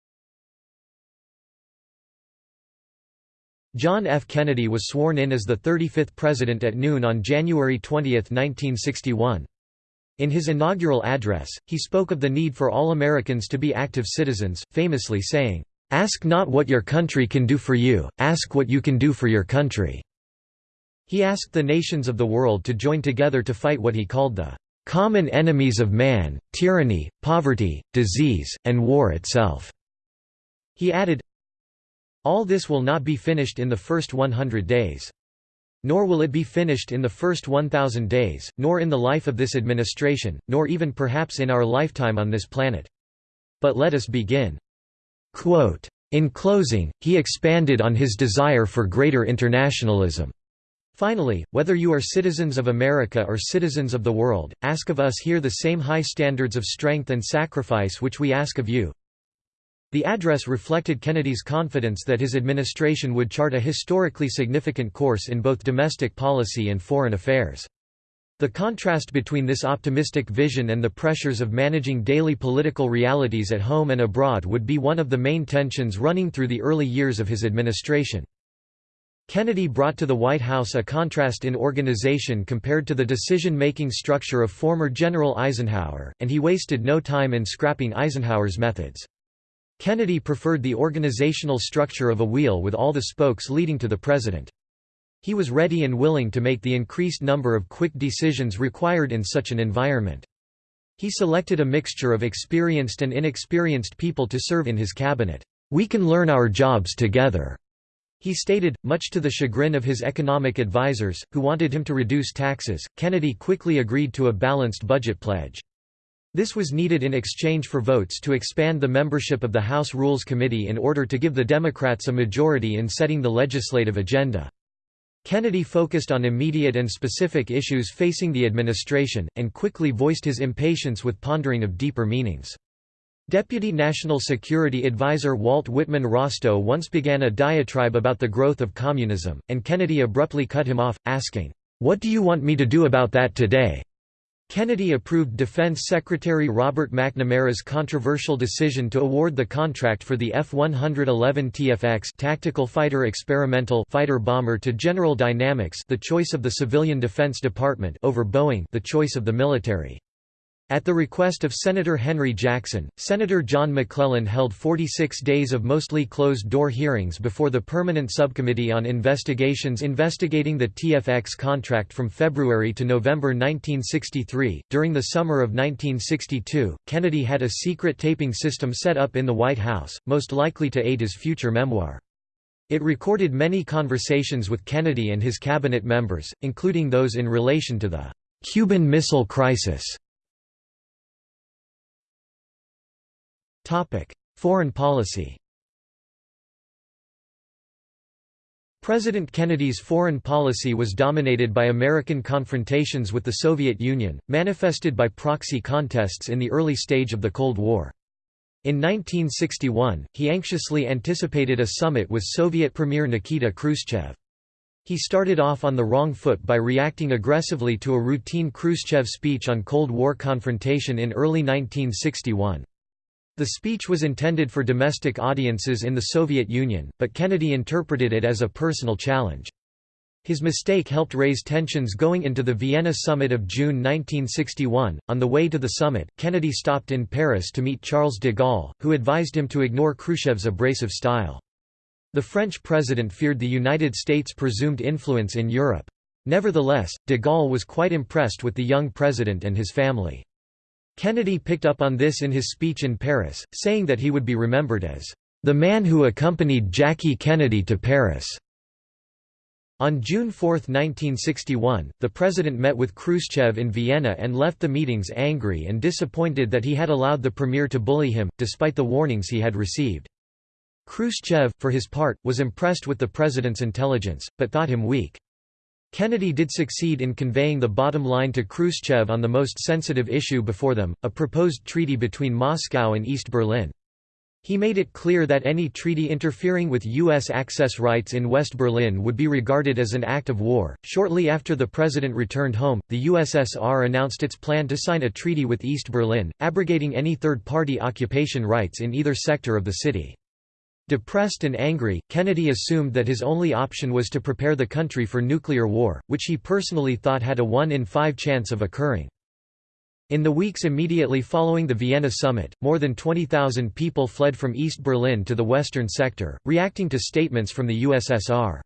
John F. Kennedy was sworn in as the 35th president at noon on January 20, 1961. In his inaugural address, he spoke of the need for all Americans to be active citizens, famously saying, "'Ask not what your country can do for you, ask what you can do for your country." He asked the nations of the world to join together to fight what he called the "...common enemies of man, tyranny, poverty, disease, and war itself." He added, All this will not be finished in the first 100 days. Nor will it be finished in the first 1,000 days, nor in the life of this administration, nor even perhaps in our lifetime on this planet. But let us begin. Quote, in closing, he expanded on his desire for greater internationalism. Finally, whether you are citizens of America or citizens of the world, ask of us here the same high standards of strength and sacrifice which we ask of you. The address reflected Kennedy's confidence that his administration would chart a historically significant course in both domestic policy and foreign affairs. The contrast between this optimistic vision and the pressures of managing daily political realities at home and abroad would be one of the main tensions running through the early years of his administration. Kennedy brought to the White House a contrast in organization compared to the decision-making structure of former General Eisenhower, and he wasted no time in scrapping Eisenhower's methods. Kennedy preferred the organizational structure of a wheel with all the spokes leading to the president. He was ready and willing to make the increased number of quick decisions required in such an environment. He selected a mixture of experienced and inexperienced people to serve in his cabinet. We can learn our jobs together, he stated, much to the chagrin of his economic advisers, who wanted him to reduce taxes. Kennedy quickly agreed to a balanced budget pledge. This was needed in exchange for votes to expand the membership of the House Rules Committee in order to give the Democrats a majority in setting the legislative agenda. Kennedy focused on immediate and specific issues facing the administration, and quickly voiced his impatience with pondering of deeper meanings. Deputy National Security Advisor Walt Whitman Rostow once began a diatribe about the growth of communism, and Kennedy abruptly cut him off, asking, "'What do you want me to do about that today?' Kennedy approved Defense Secretary Robert McNamara's controversial decision to award the contract for the F-111 TFX tactical fighter experimental fighter bomber to General Dynamics the choice of the Civilian Defense Department over Boeing the choice of the military. At the request of Senator Henry Jackson, Senator John McClellan held 46 days of mostly closed-door hearings before the Permanent Subcommittee on Investigations investigating the TFX contract from February to November 1963. During the summer of 1962, Kennedy had a secret taping system set up in the White House, most likely to aid his future memoir. It recorded many conversations with Kennedy and his cabinet members, including those in relation to the Cuban Missile Crisis Foreign policy President Kennedy's foreign policy was dominated by American confrontations with the Soviet Union, manifested by proxy contests in the early stage of the Cold War. In 1961, he anxiously anticipated a summit with Soviet Premier Nikita Khrushchev. He started off on the wrong foot by reacting aggressively to a routine Khrushchev speech on Cold War confrontation in early 1961. The speech was intended for domestic audiences in the Soviet Union, but Kennedy interpreted it as a personal challenge. His mistake helped raise tensions going into the Vienna summit of June 1961. On the way to the summit, Kennedy stopped in Paris to meet Charles de Gaulle, who advised him to ignore Khrushchev's abrasive style. The French president feared the United States' presumed influence in Europe. Nevertheless, de Gaulle was quite impressed with the young president and his family. Kennedy picked up on this in his speech in Paris, saying that he would be remembered as the man who accompanied Jackie Kennedy to Paris. On June 4, 1961, the president met with Khrushchev in Vienna and left the meetings angry and disappointed that he had allowed the premier to bully him, despite the warnings he had received. Khrushchev, for his part, was impressed with the president's intelligence, but thought him weak. Kennedy did succeed in conveying the bottom line to Khrushchev on the most sensitive issue before them, a proposed treaty between Moscow and East Berlin. He made it clear that any treaty interfering with U.S. access rights in West Berlin would be regarded as an act of war. Shortly after the president returned home, the USSR announced its plan to sign a treaty with East Berlin, abrogating any third party occupation rights in either sector of the city. Depressed and angry, Kennedy assumed that his only option was to prepare the country for nuclear war, which he personally thought had a 1 in 5 chance of occurring. In the weeks immediately following the Vienna summit, more than 20,000 people fled from East Berlin to the western sector, reacting to statements from the USSR.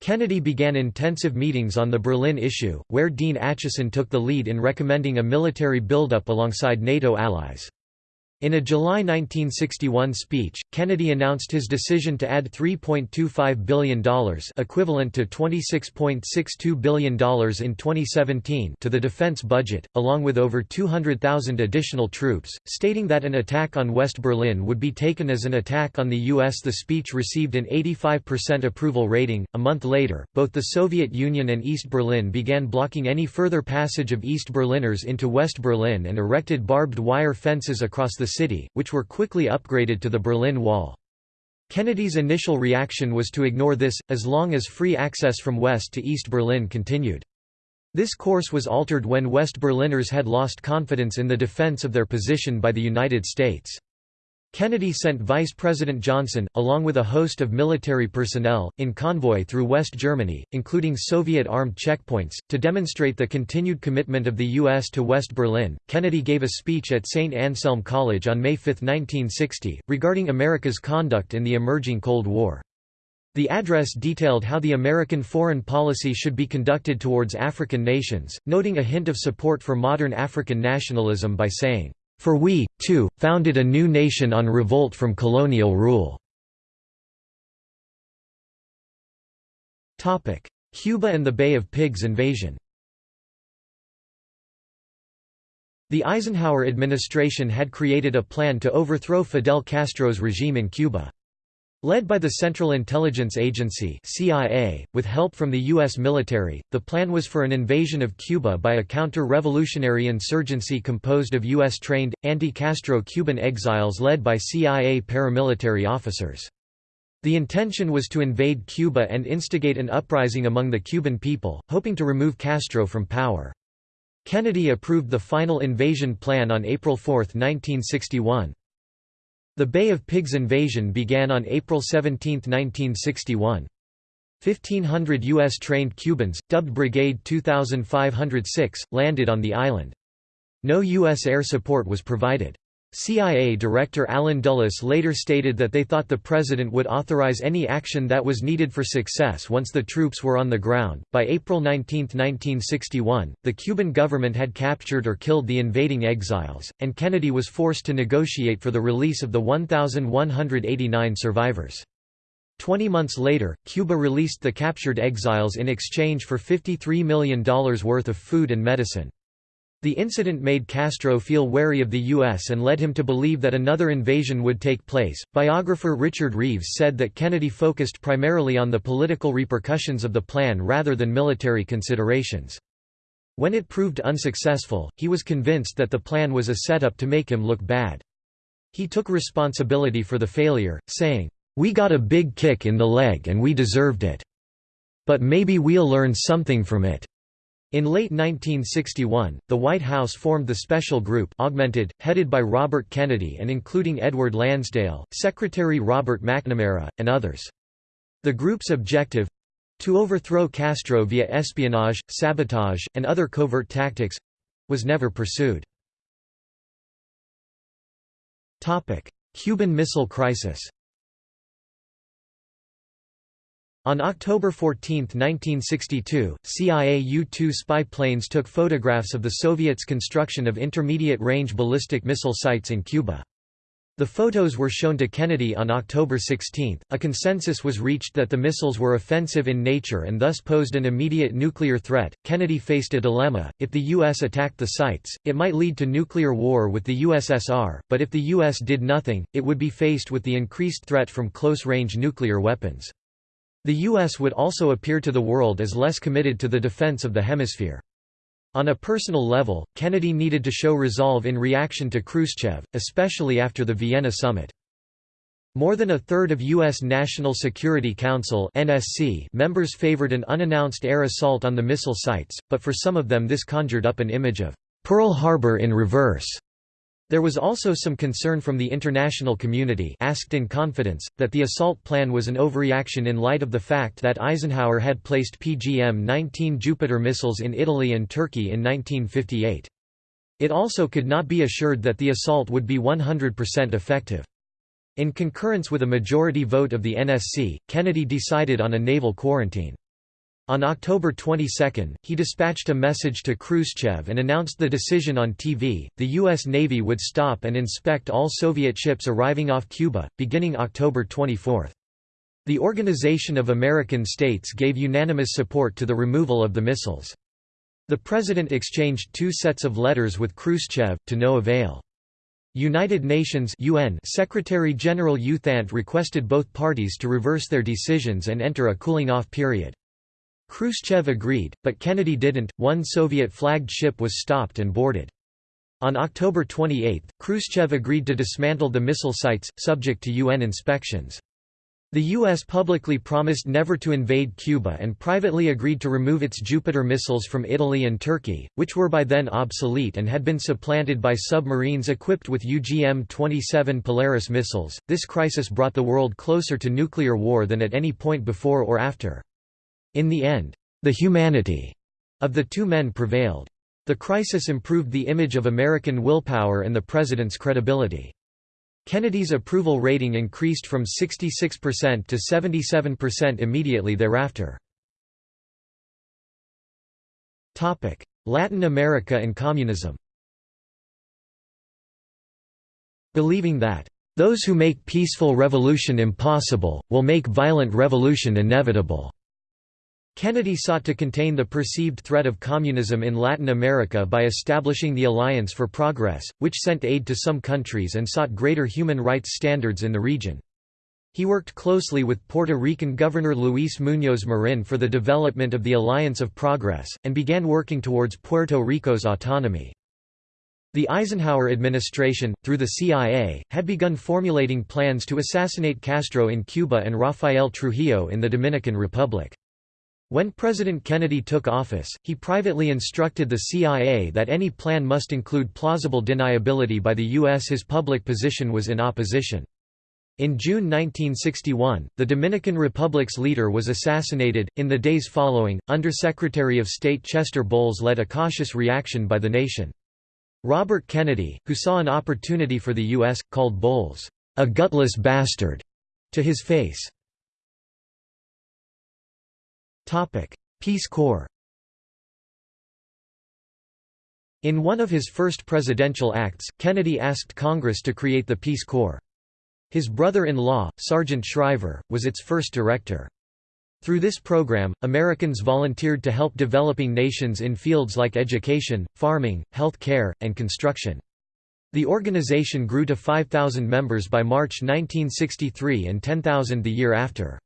Kennedy began intensive meetings on the Berlin issue, where Dean Acheson took the lead in recommending a military buildup alongside NATO allies. In a July 1961 speech, Kennedy announced his decision to add $3.25 billion equivalent to $26.62 billion in 2017 to the defense budget, along with over 200,000 additional troops, stating that an attack on West Berlin would be taken as an attack on the U.S. The speech received an 85% approval rating. A month later, both the Soviet Union and East Berlin began blocking any further passage of East Berliners into West Berlin and erected barbed wire fences across the city, which were quickly upgraded to the Berlin Wall. Kennedy's initial reaction was to ignore this, as long as free access from west to East Berlin continued. This course was altered when West Berliners had lost confidence in the defense of their position by the United States. Kennedy sent Vice President Johnson, along with a host of military personnel, in convoy through West Germany, including Soviet armed checkpoints, to demonstrate the continued commitment of the U.S. to West Berlin. Kennedy gave a speech at St. Anselm College on May 5, 1960, regarding America's conduct in the emerging Cold War. The address detailed how the American foreign policy should be conducted towards African nations, noting a hint of support for modern African nationalism by saying, for we, too, founded a new nation on revolt from colonial rule. Cuba and the Bay of Pigs invasion The Eisenhower administration had created a plan to overthrow Fidel Castro's regime in Cuba. Led by the Central Intelligence Agency CIA, with help from the U.S. military, the plan was for an invasion of Cuba by a counter-revolutionary insurgency composed of U.S.-trained, anti-Castro Cuban exiles led by CIA paramilitary officers. The intention was to invade Cuba and instigate an uprising among the Cuban people, hoping to remove Castro from power. Kennedy approved the final invasion plan on April 4, 1961. The Bay of Pigs invasion began on April 17, 1961. 1,500 U.S.-trained Cubans, dubbed Brigade 2506, landed on the island. No U.S. air support was provided. CIA Director Allen Dulles later stated that they thought the president would authorize any action that was needed for success once the troops were on the ground. By April 19, 1961, the Cuban government had captured or killed the invading exiles, and Kennedy was forced to negotiate for the release of the 1,189 survivors. Twenty months later, Cuba released the captured exiles in exchange for $53 million worth of food and medicine. The incident made Castro feel wary of the U.S. and led him to believe that another invasion would take place. Biographer Richard Reeves said that Kennedy focused primarily on the political repercussions of the plan rather than military considerations. When it proved unsuccessful, he was convinced that the plan was a setup to make him look bad. He took responsibility for the failure, saying, We got a big kick in the leg and we deserved it. But maybe we'll learn something from it. In late 1961, the White House formed the Special Group augmented, headed by Robert Kennedy and including Edward Lansdale, Secretary Robert McNamara, and others. The group's objective—to overthrow Castro via espionage, sabotage, and other covert tactics—was never pursued. Cuban Missile Crisis On October 14, 1962, CIA U-2 spy planes took photographs of the Soviets' construction of intermediate-range ballistic missile sites in Cuba. The photos were shown to Kennedy on October 16. A consensus was reached that the missiles were offensive in nature and thus posed an immediate nuclear threat. Kennedy faced a dilemma if the U.S. attacked the sites, it might lead to nuclear war with the USSR, but if the U.S. did nothing, it would be faced with the increased threat from close range nuclear weapons. The U.S. would also appear to the world as less committed to the defense of the hemisphere. On a personal level, Kennedy needed to show resolve in reaction to Khrushchev, especially after the Vienna summit. More than a third of U.S. National Security Council (NSC) members favored an unannounced air assault on the missile sites, but for some of them this conjured up an image of Pearl Harbor in reverse. There was also some concern from the international community asked in confidence, that the assault plan was an overreaction in light of the fact that Eisenhower had placed PGM-19 Jupiter missiles in Italy and Turkey in 1958. It also could not be assured that the assault would be 100% effective. In concurrence with a majority vote of the NSC, Kennedy decided on a naval quarantine. On October 22, he dispatched a message to Khrushchev and announced the decision on TV. The U.S. Navy would stop and inspect all Soviet ships arriving off Cuba, beginning October 24. The Organization of American States gave unanimous support to the removal of the missiles. The President exchanged two sets of letters with Khrushchev, to no avail. United Nations UN Secretary-General U Thant requested both parties to reverse their decisions and enter a cooling-off period. Khrushchev agreed, but Kennedy didn't. One Soviet flagged ship was stopped and boarded. On October 28, Khrushchev agreed to dismantle the missile sites, subject to UN inspections. The U.S. publicly promised never to invade Cuba and privately agreed to remove its Jupiter missiles from Italy and Turkey, which were by then obsolete and had been supplanted by submarines equipped with UGM-27 Polaris missiles. This crisis brought the world closer to nuclear war than at any point before or after. In the end, the humanity of the two men prevailed. The crisis improved the image of American willpower and the president's credibility. Kennedy's approval rating increased from 66% to 77% immediately thereafter. Latin America and communism Believing that, "...those who make peaceful revolution impossible, will make violent revolution inevitable." Kennedy sought to contain the perceived threat of communism in Latin America by establishing the Alliance for Progress, which sent aid to some countries and sought greater human rights standards in the region. He worked closely with Puerto Rican Governor Luis Muñoz Marin for the development of the Alliance of Progress, and began working towards Puerto Rico's autonomy. The Eisenhower administration, through the CIA, had begun formulating plans to assassinate Castro in Cuba and Rafael Trujillo in the Dominican Republic. When President Kennedy took office, he privately instructed the CIA that any plan must include plausible deniability by the U.S. His public position was in opposition. In June 1961, the Dominican Republic's leader was assassinated. In the days following, Undersecretary of State Chester Bowles led a cautious reaction by the nation. Robert Kennedy, who saw an opportunity for the U.S., called Bowles, a gutless bastard, to his face. Peace Corps In one of his first presidential acts, Kennedy asked Congress to create the Peace Corps. His brother-in-law, Sargent Shriver, was its first director. Through this program, Americans volunteered to help developing nations in fields like education, farming, health care, and construction. The organization grew to 5,000 members by March 1963 and 10,000 the year after.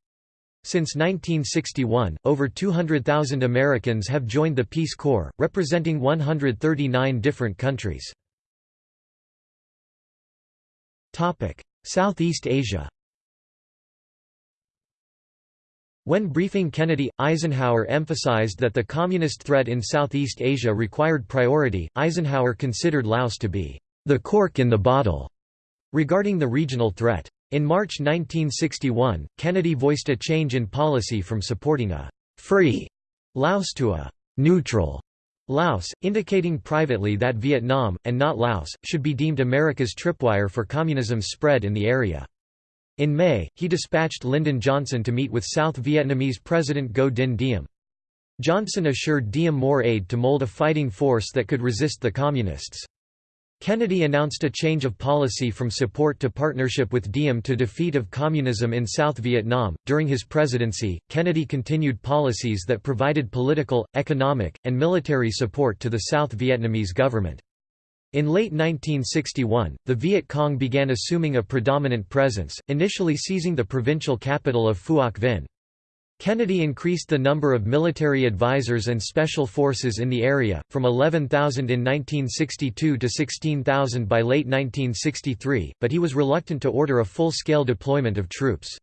Since 1961, over 200,000 Americans have joined the Peace Corps, representing 139 different countries. Southeast Asia When briefing Kennedy, Eisenhower emphasized that the communist threat in Southeast Asia required priority. Eisenhower considered Laos to be the cork in the bottle regarding the regional threat. In March 1961, Kennedy voiced a change in policy from supporting a «free» Laos to a «neutral» Laos, indicating privately that Vietnam, and not Laos, should be deemed America's tripwire for communism's spread in the area. In May, he dispatched Lyndon Johnson to meet with South Vietnamese President Ngo Dinh Diem. Johnson assured Diem more aid to mold a fighting force that could resist the Communists. Kennedy announced a change of policy from support to partnership with Diem to defeat of communism in South Vietnam. During his presidency, Kennedy continued policies that provided political, economic, and military support to the South Vietnamese government. In late 1961, the Viet Cong began assuming a predominant presence, initially seizing the provincial capital of Phuoc Vinh. Kennedy increased the number of military advisors and special forces in the area, from 11,000 in 1962 to 16,000 by late 1963, but he was reluctant to order a full-scale deployment of troops.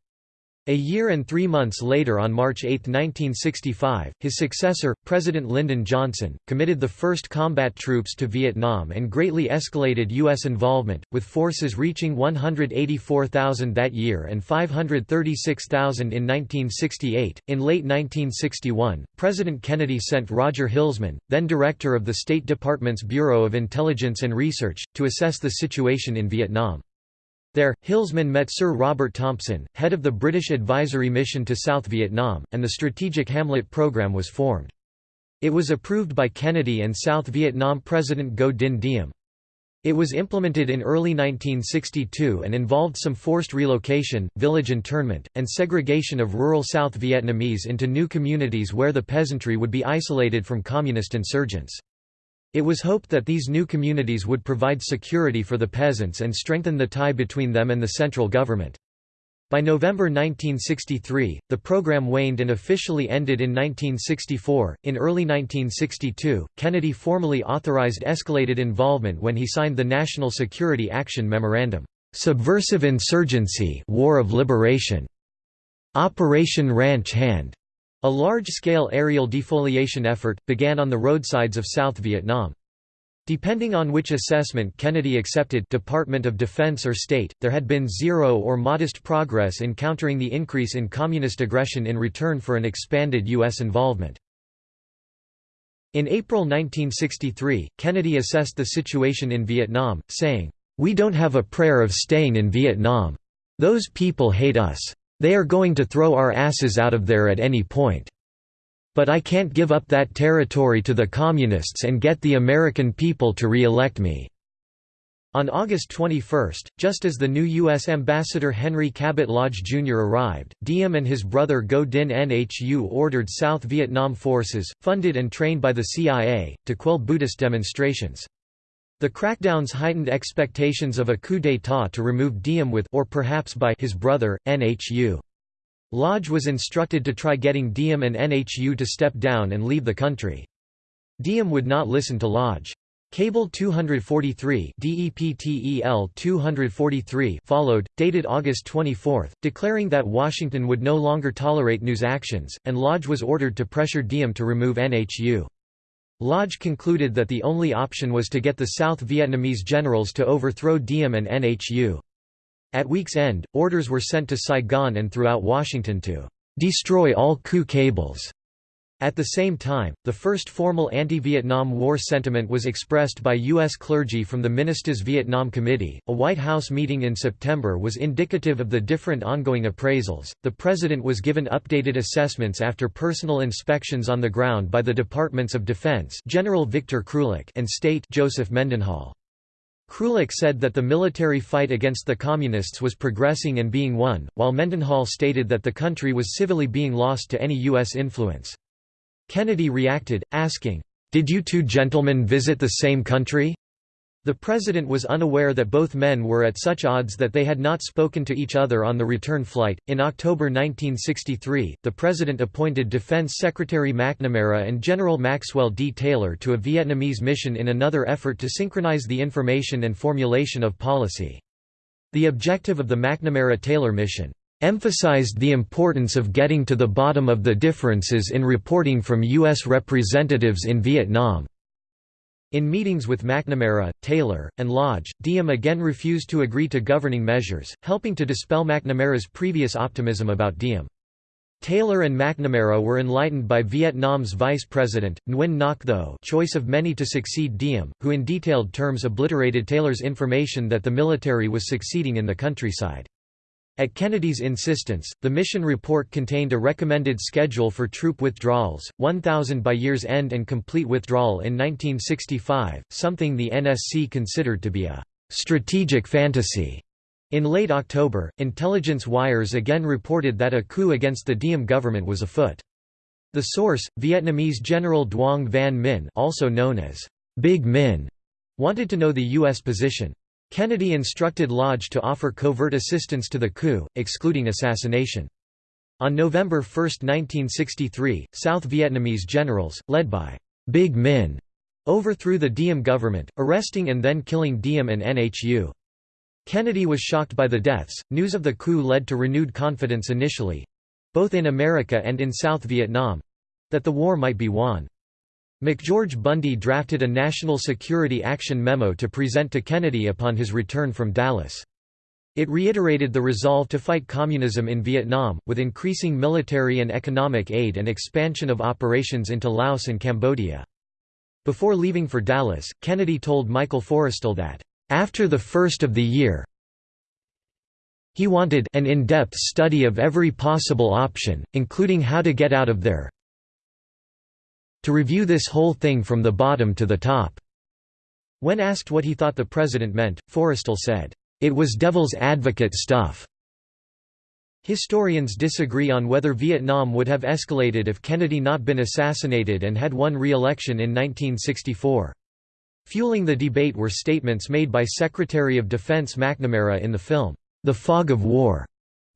A year and three months later on March 8, 1965, his successor, President Lyndon Johnson, committed the first combat troops to Vietnam and greatly escalated U.S. involvement, with forces reaching 184,000 that year and 536,000 in 1968. In late 1961, President Kennedy sent Roger Hilsman, then director of the State Department's Bureau of Intelligence and Research, to assess the situation in Vietnam. There, Hilsman met Sir Robert Thompson, head of the British Advisory Mission to South Vietnam, and the Strategic Hamlet Programme was formed. It was approved by Kennedy and South Vietnam President Ngo Dinh Diem. It was implemented in early 1962 and involved some forced relocation, village internment, and segregation of rural South Vietnamese into new communities where the peasantry would be isolated from communist insurgents. It was hoped that these new communities would provide security for the peasants and strengthen the tie between them and the central government. By November 1963, the program waned and officially ended in 1964. In early 1962, Kennedy formally authorized escalated involvement when he signed the National Security Action Memorandum, Subversive Insurgency, War of Liberation, Operation Ranch Hand, a large-scale aerial defoliation effort, began on the roadsides of South Vietnam. Depending on which assessment Kennedy accepted Department of Defense or State, there had been zero or modest progress in countering the increase in communist aggression in return for an expanded U.S. involvement. In April 1963, Kennedy assessed the situation in Vietnam, saying, "'We don't have a prayer of staying in Vietnam. Those people hate us. They are going to throw our asses out of there at any point. But I can't give up that territory to the Communists and get the American people to re-elect me." On August 21, just as the new U.S. Ambassador Henry Cabot Lodge Jr. arrived, Diem and his brother Ngo Dinh Nhu ordered South Vietnam forces, funded and trained by the CIA, to quell Buddhist demonstrations. The crackdowns heightened expectations of a coup d'état to remove Diem with or perhaps by his brother, Nhu. Lodge was instructed to try getting Diem and Nhu to step down and leave the country. Diem would not listen to Lodge. Cable 243 DEPTEL 243 followed, dated August 24, declaring that Washington would no longer tolerate Nhu's actions, and Lodge was ordered to pressure Diem to remove Nhu. Lodge concluded that the only option was to get the South Vietnamese generals to overthrow Diem and Nhu. At week's end, orders were sent to Saigon and throughout Washington to destroy all coup cables at the same time, the first formal anti-Vietnam War sentiment was expressed by U.S. clergy from the Ministers Vietnam Committee. A White House meeting in September was indicative of the different ongoing appraisals. The president was given updated assessments after personal inspections on the ground by the Departments of Defense General Victor Krulak and State Joseph Mendenhall. Krulak said that the military fight against the Communists was progressing and being won, while Mendenhall stated that the country was civilly being lost to any U.S. influence. Kennedy reacted, asking, "'Did you two gentlemen visit the same country?' The president was unaware that both men were at such odds that they had not spoken to each other on the return flight. In October 1963, the president appointed Defense Secretary McNamara and General Maxwell D. Taylor to a Vietnamese mission in another effort to synchronize the information and formulation of policy. The objective of the McNamara-Taylor mission emphasized the importance of getting to the bottom of the differences in reporting from U.S. representatives in Vietnam. In meetings with McNamara, Taylor, and Lodge, Diem again refused to agree to governing measures, helping to dispel McNamara's previous optimism about Diem. Taylor and McNamara were enlightened by Vietnam's vice president, Nguyen Ngoc Tho choice of many to succeed Diem, who in detailed terms obliterated Taylor's information that the military was succeeding in the countryside. At Kennedy's insistence, the mission report contained a recommended schedule for troop withdrawals, 1,000 by year's end and complete withdrawal in 1965, something the NSC considered to be a «strategic fantasy». In late October, intelligence wires again reported that a coup against the Diem government was afoot. The source, Vietnamese General Duong Van Minh also known as Big Minh, wanted to know the U.S. position. Kennedy instructed Lodge to offer covert assistance to the coup, excluding assassination. On November 1, 1963, South Vietnamese generals, led by Big Minh, overthrew the Diem government, arresting and then killing Diem and Nhu. Kennedy was shocked by the deaths. News of the coup led to renewed confidence initially both in America and in South Vietnam that the war might be won. McGeorge Bundy drafted a National Security Action Memo to present to Kennedy upon his return from Dallas. It reiterated the resolve to fight communism in Vietnam, with increasing military and economic aid and expansion of operations into Laos and Cambodia. Before leaving for Dallas, Kennedy told Michael Forrestal that, "...after the first of the year He wanted an in-depth study of every possible option, including how to get out of there to review this whole thing from the bottom to the top." When asked what he thought the president meant, Forrestal said, "...it was devil's advocate stuff." Historians disagree on whether Vietnam would have escalated if Kennedy not been assassinated and had won re-election in 1964. Fueling the debate were statements made by Secretary of Defense McNamara in the film, The Fog of War,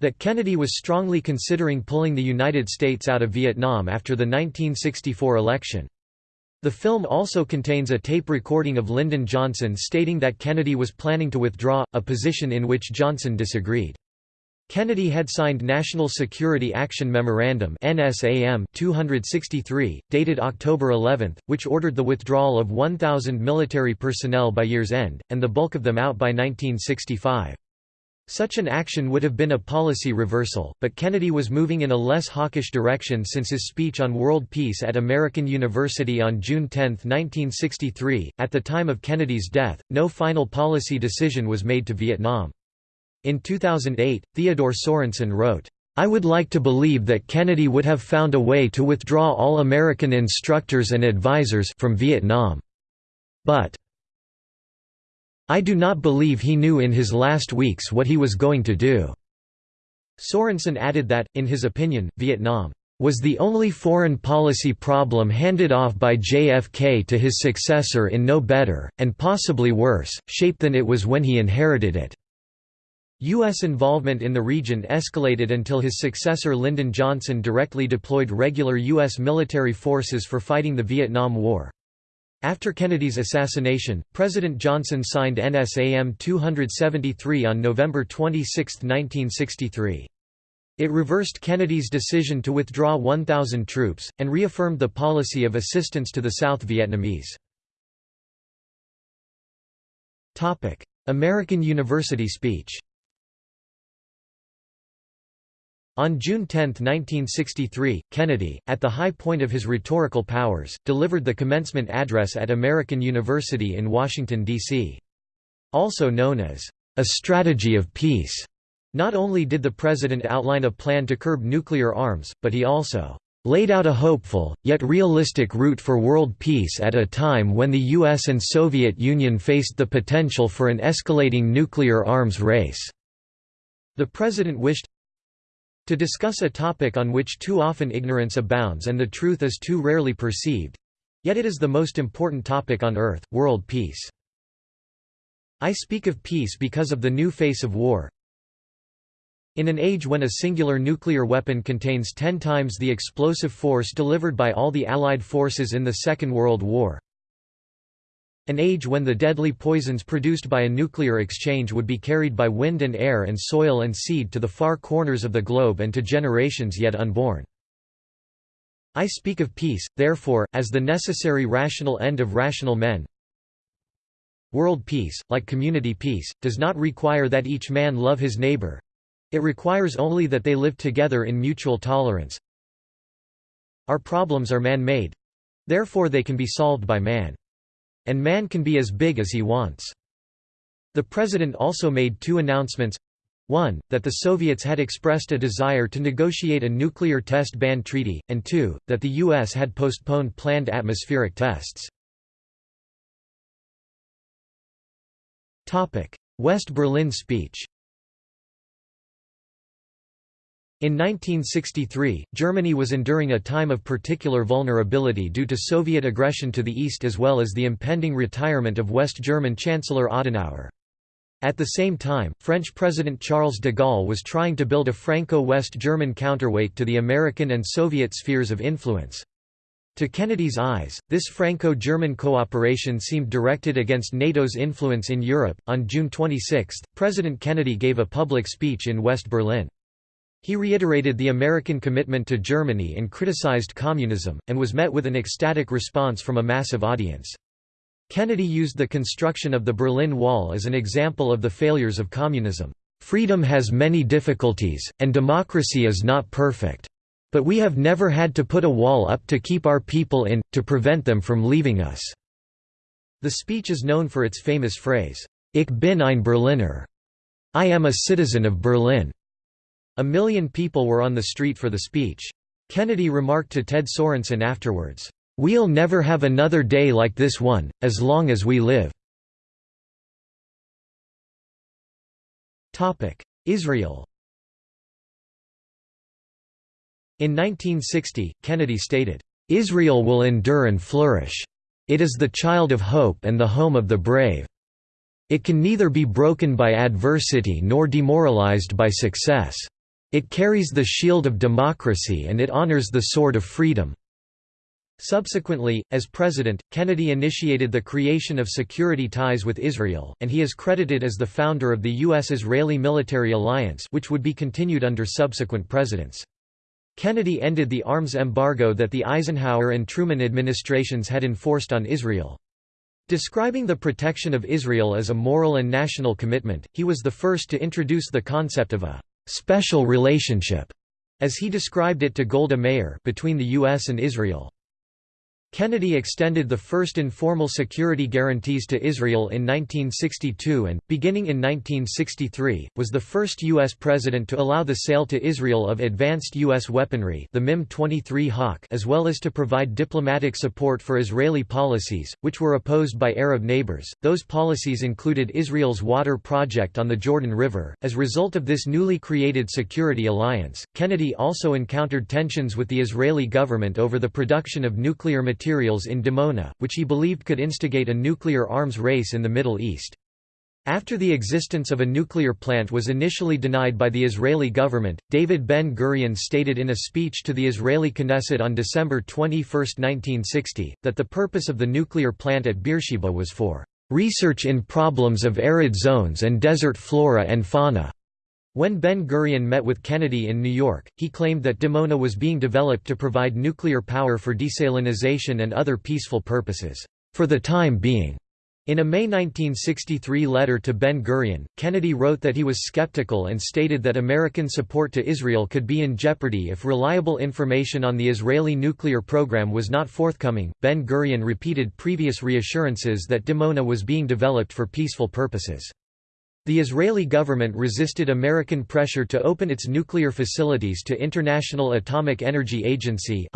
that Kennedy was strongly considering pulling the United States out of Vietnam after the 1964 election. The film also contains a tape recording of Lyndon Johnson stating that Kennedy was planning to withdraw, a position in which Johnson disagreed. Kennedy had signed National Security Action Memorandum NSAM 263, dated October 11, which ordered the withdrawal of 1,000 military personnel by year's end, and the bulk of them out by 1965. Such an action would have been a policy reversal, but Kennedy was moving in a less hawkish direction since his speech on world peace at American University on June 10, 1963. At the time of Kennedy's death, no final policy decision was made to Vietnam. In 2008, Theodore Sorensen wrote, I would like to believe that Kennedy would have found a way to withdraw all American instructors and advisers from Vietnam. But I do not believe he knew in his last weeks what he was going to do." Sorensen added that, in his opinion, Vietnam was the only foreign policy problem handed off by JFK to his successor in no better, and possibly worse, shape than it was when he inherited it. U.S. involvement in the region escalated until his successor Lyndon Johnson directly deployed regular U.S. military forces for fighting the Vietnam War. After Kennedy's assassination, President Johnson signed NSAM 273 on November 26, 1963. It reversed Kennedy's decision to withdraw 1,000 troops, and reaffirmed the policy of assistance to the South Vietnamese. American University speech On June 10, 1963, Kennedy, at the high point of his rhetorical powers, delivered the commencement address at American University in Washington, D.C. Also known as, "...a strategy of peace." Not only did the president outline a plan to curb nuclear arms, but he also laid out a hopeful, yet realistic route for world peace at a time when the US and Soviet Union faced the potential for an escalating nuclear arms race." The president wished, to discuss a topic on which too often ignorance abounds and the truth is too rarely perceived. Yet it is the most important topic on earth, world peace. I speak of peace because of the new face of war. In an age when a singular nuclear weapon contains ten times the explosive force delivered by all the Allied forces in the Second World War, an age when the deadly poisons produced by a nuclear exchange would be carried by wind and air and soil and seed to the far corners of the globe and to generations yet unborn. I speak of peace, therefore, as the necessary rational end of rational men. World peace, like community peace, does not require that each man love his neighbor. It requires only that they live together in mutual tolerance. Our problems are man-made. Therefore they can be solved by man. And man can be as big as he wants. The president also made two announcements. One, that the Soviets had expressed a desire to negotiate a nuclear test ban treaty, and two, that the U.S. had postponed planned atmospheric tests. West Berlin speech In 1963, Germany was enduring a time of particular vulnerability due to Soviet aggression to the east as well as the impending retirement of West German Chancellor Adenauer. At the same time, French President Charles de Gaulle was trying to build a Franco-West German counterweight to the American and Soviet spheres of influence. To Kennedy's eyes, this Franco-German cooperation seemed directed against NATO's influence in Europe. On June 26, President Kennedy gave a public speech in West Berlin. He reiterated the American commitment to Germany and criticized communism, and was met with an ecstatic response from a massive audience. Kennedy used the construction of the Berlin Wall as an example of the failures of communism. Freedom has many difficulties, and democracy is not perfect. But we have never had to put a wall up to keep our people in, to prevent them from leaving us." The speech is known for its famous phrase, Ich bin ein Berliner, I am a citizen of Berlin." A million people were on the street for the speech. Kennedy remarked to Ted Sorensen afterwards, "'We'll never have another day like this one, as long as we live." Israel In 1960, Kennedy stated, "'Israel will endure and flourish. It is the child of hope and the home of the brave. It can neither be broken by adversity nor demoralized by success. It carries the shield of democracy and it honors the sword of freedom." Subsequently, as president, Kennedy initiated the creation of security ties with Israel, and he is credited as the founder of the U.S.-Israeli military alliance which would be continued under subsequent presidents. Kennedy ended the arms embargo that the Eisenhower and Truman administrations had enforced on Israel. Describing the protection of Israel as a moral and national commitment, he was the first to introduce the concept of a «special relationship», as he described it to Golda Meir between the U.S. and Israel. Kennedy extended the first informal security guarantees to Israel in 1962 and, beginning in 1963, was the first U.S. president to allow the sale to Israel of advanced U.S. weaponry the MIM-23 Hawk as well as to provide diplomatic support for Israeli policies, which were opposed by Arab neighbors. Those policies included Israel's water project on the Jordan River. As a result of this newly created security alliance, Kennedy also encountered tensions with the Israeli government over the production of nuclear material materials in Dimona, which he believed could instigate a nuclear arms race in the Middle East. After the existence of a nuclear plant was initially denied by the Israeli government, David Ben-Gurion stated in a speech to the Israeli Knesset on December 21, 1960, that the purpose of the nuclear plant at Beersheba was for "...research in problems of arid zones and desert flora and fauna." When Ben-Gurion met with Kennedy in New York, he claimed that Dimona was being developed to provide nuclear power for desalinization and other peaceful purposes, for the time being. In a May 1963 letter to Ben-Gurion, Kennedy wrote that he was skeptical and stated that American support to Israel could be in jeopardy if reliable information on the Israeli nuclear program was not forthcoming. Ben-Gurion repeated previous reassurances that Dimona was being developed for peaceful purposes. The Israeli government resisted American pressure to open its nuclear facilities to International Atomic Energy Agency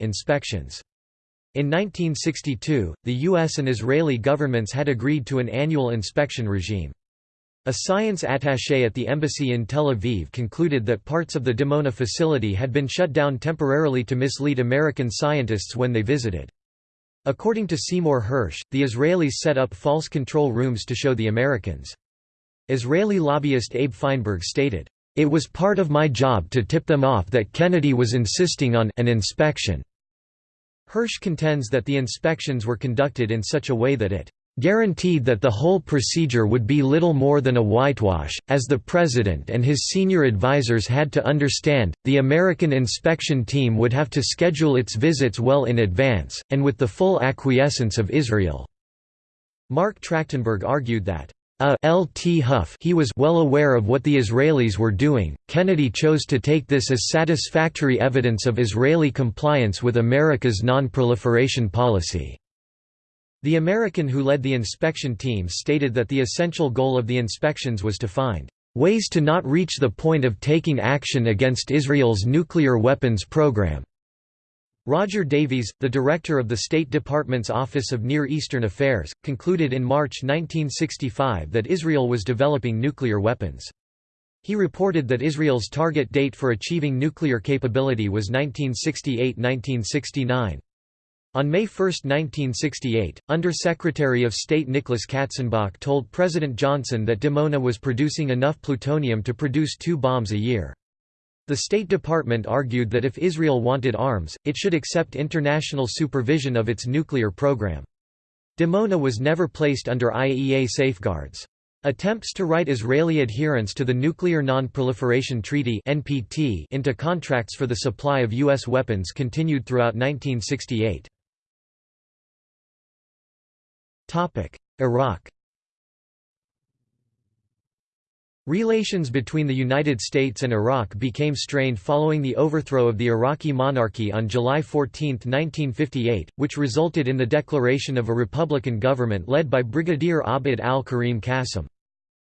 inspections. In 1962, the U.S. and Israeli governments had agreed to an annual inspection regime. A science attaché at the embassy in Tel Aviv concluded that parts of the Dimona facility had been shut down temporarily to mislead American scientists when they visited. According to Seymour Hersh, the Israelis set up false control rooms to show the Americans Israeli lobbyist Abe Feinberg stated, "...it was part of my job to tip them off that Kennedy was insisting on an inspection." Hersh contends that the inspections were conducted in such a way that it guaranteed that the whole procedure would be little more than a whitewash, as the President and his senior advisers had to understand, the American inspection team would have to schedule its visits well in advance, and with the full acquiescence of Israel." Marc Trachtenberg argued that, a L.T. Huff he was well aware of what the Israelis were doing. Kennedy chose to take this as satisfactory evidence of Israeli compliance with America's non-proliferation policy. The American who led the inspection team stated that the essential goal of the inspections was to find ways to not reach the point of taking action against Israel's nuclear weapons program. Roger Davies, the director of the State Department's Office of Near Eastern Affairs, concluded in March 1965 that Israel was developing nuclear weapons. He reported that Israel's target date for achieving nuclear capability was 1968–1969. On May 1, 1968, Under-Secretary of State Nicholas Katzenbach told President Johnson that Dimona was producing enough plutonium to produce two bombs a year. The State Department argued that if Israel wanted arms, it should accept international supervision of its nuclear program. Dimona was never placed under IAEA safeguards. Attempts to write Israeli adherence to the Nuclear Non-Proliferation Treaty (NPT) into contracts for the supply of U.S. weapons continued throughout 1968. Topic: Iraq Relations between the United States and Iraq became strained following the overthrow of the Iraqi monarchy on July 14, 1958, which resulted in the declaration of a republican government led by Brigadier Abd al-Karim Qasim.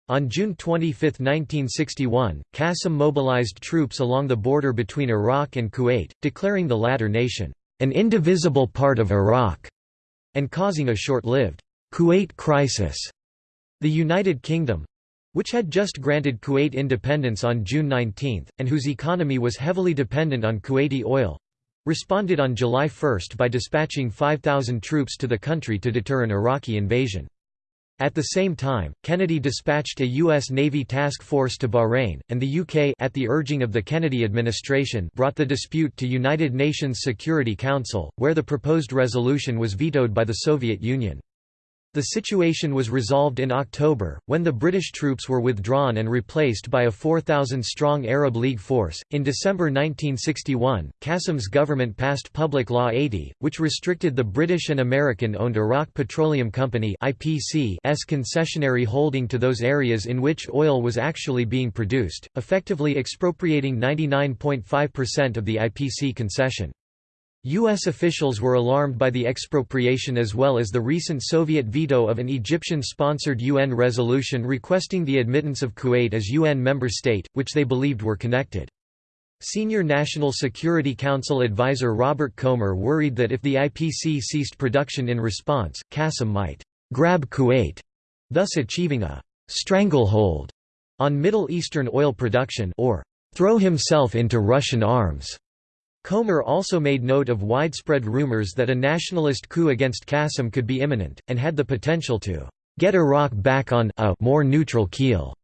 On June 25, 1961, Qasim mobilized troops along the border between Iraq and Kuwait, declaring the latter nation, "...an indivisible part of Iraq", and causing a short-lived, "...Kuwait crisis". The United Kingdom, which had just granted Kuwait independence on June 19, and whose economy was heavily dependent on Kuwaiti oil, responded on July 1 by dispatching 5,000 troops to the country to deter an Iraqi invasion. At the same time, Kennedy dispatched a U.S. Navy task force to Bahrain, and the UK at the urging of the Kennedy administration brought the dispute to United Nations Security Council, where the proposed resolution was vetoed by the Soviet Union. The situation was resolved in October, when the British troops were withdrawn and replaced by a 4,000 strong Arab League force. In December 1961, Qasim's government passed Public Law 80, which restricted the British and American owned Iraq Petroleum Company s concessionary holding to those areas in which oil was actually being produced, effectively expropriating 99.5% of the IPC concession. U.S. officials were alarmed by the expropriation as well as the recent Soviet veto of an Egyptian-sponsored UN resolution requesting the admittance of Kuwait as UN member state, which they believed were connected. Senior National Security Council advisor Robert Komer worried that if the IPC ceased production in response, Qasim might «grab Kuwait», thus achieving a «stranglehold» on Middle Eastern oil production or «throw himself into Russian arms». Komer also made note of widespread rumors that a nationalist coup against Qasim could be imminent, and had the potential to get Iraq back on a more neutral keel.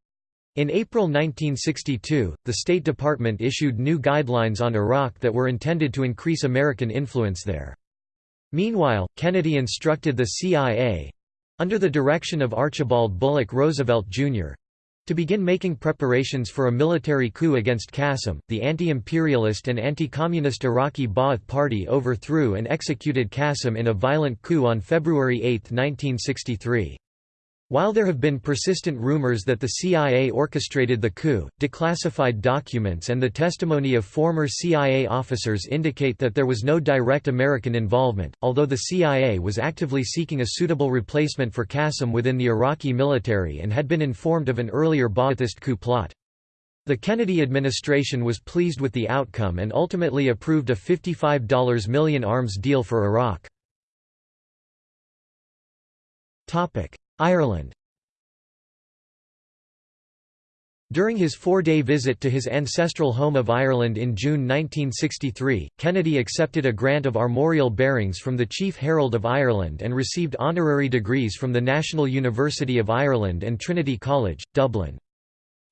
In April 1962, the State Department issued new guidelines on Iraq that were intended to increase American influence there. Meanwhile, Kennedy instructed the CIA—under the direction of Archibald Bulloch Roosevelt, Jr., to begin making preparations for a military coup against Qasim, the anti-imperialist and anti-communist Iraqi Ba'ath Party overthrew and executed Qasim in a violent coup on February 8, 1963. While there have been persistent rumors that the CIA orchestrated the coup, declassified documents and the testimony of former CIA officers indicate that there was no direct American involvement, although the CIA was actively seeking a suitable replacement for Qasim within the Iraqi military and had been informed of an earlier Ba'athist coup plot. The Kennedy administration was pleased with the outcome and ultimately approved a $55 million arms deal for Iraq. Ireland During his four-day visit to his ancestral home of Ireland in June 1963, Kennedy accepted a grant of armorial bearings from the Chief Herald of Ireland and received honorary degrees from the National University of Ireland and Trinity College, Dublin.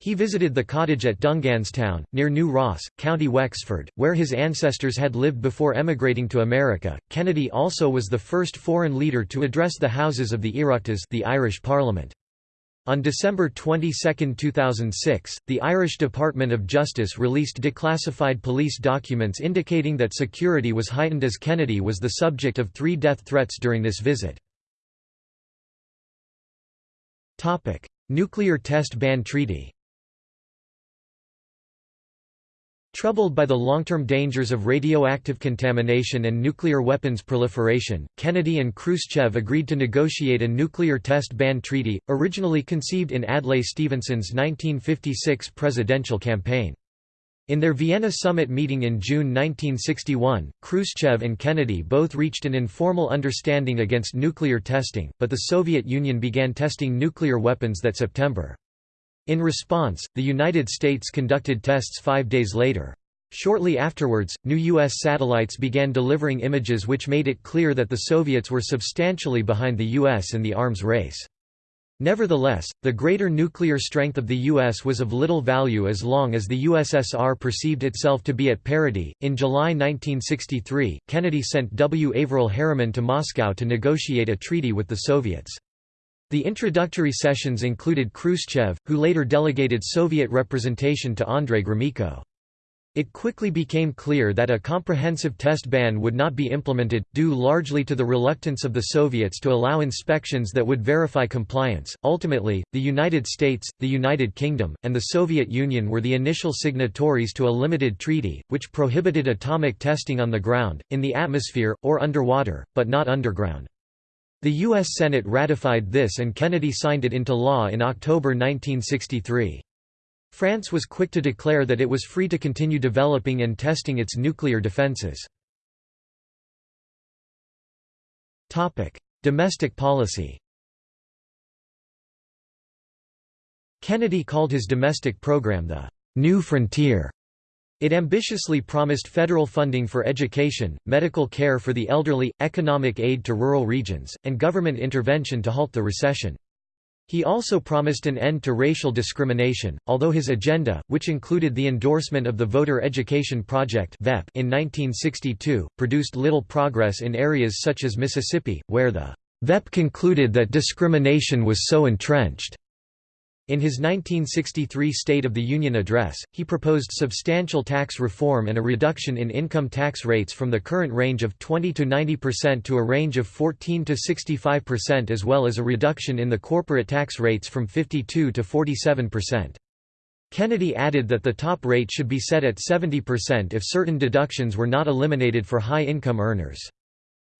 He visited the cottage at Dunganstown, near New Ross, County Wexford, where his ancestors had lived before emigrating to America. Kennedy also was the first foreign leader to address the Houses of the Oireachtas, the Irish Parliament. On December 22, 2006, the Irish Department of Justice released declassified police documents indicating that security was heightened as Kennedy was the subject of three death threats during this visit. Nuclear Test Ban Treaty Troubled by the long-term dangers of radioactive contamination and nuclear weapons proliferation, Kennedy and Khrushchev agreed to negotiate a nuclear test ban treaty, originally conceived in Adlai Stevenson's 1956 presidential campaign. In their Vienna summit meeting in June 1961, Khrushchev and Kennedy both reached an informal understanding against nuclear testing, but the Soviet Union began testing nuclear weapons that September. In response, the United States conducted tests five days later. Shortly afterwards, new U.S. satellites began delivering images which made it clear that the Soviets were substantially behind the U.S. in the arms race. Nevertheless, the greater nuclear strength of the U.S. was of little value as long as the USSR perceived itself to be at parity. In July 1963, Kennedy sent W. Averell Harriman to Moscow to negotiate a treaty with the Soviets. The introductory sessions included Khrushchev, who later delegated Soviet representation to Andrei Gromyko. It quickly became clear that a comprehensive test ban would not be implemented, due largely to the reluctance of the Soviets to allow inspections that would verify compliance. Ultimately, the United States, the United Kingdom, and the Soviet Union were the initial signatories to a limited treaty, which prohibited atomic testing on the ground, in the atmosphere, or underwater, but not underground. The U.S. Senate ratified this and Kennedy signed it into law in October 1963. France was quick to declare that it was free to continue developing and testing its nuclear defenses. Domestic policy Kennedy called his domestic program the New Frontier. It ambitiously promised federal funding for education, medical care for the elderly, economic aid to rural regions, and government intervention to halt the recession. He also promised an end to racial discrimination, although his agenda, which included the endorsement of the Voter Education Project in 1962, produced little progress in areas such as Mississippi, where the VEP concluded that discrimination was so entrenched in his 1963 State of the Union address, he proposed substantial tax reform and a reduction in income tax rates from the current range of 20 to 90% to a range of 14 to 65% as well as a reduction in the corporate tax rates from 52 to 47%. Kennedy added that the top rate should be set at 70% if certain deductions were not eliminated for high-income earners.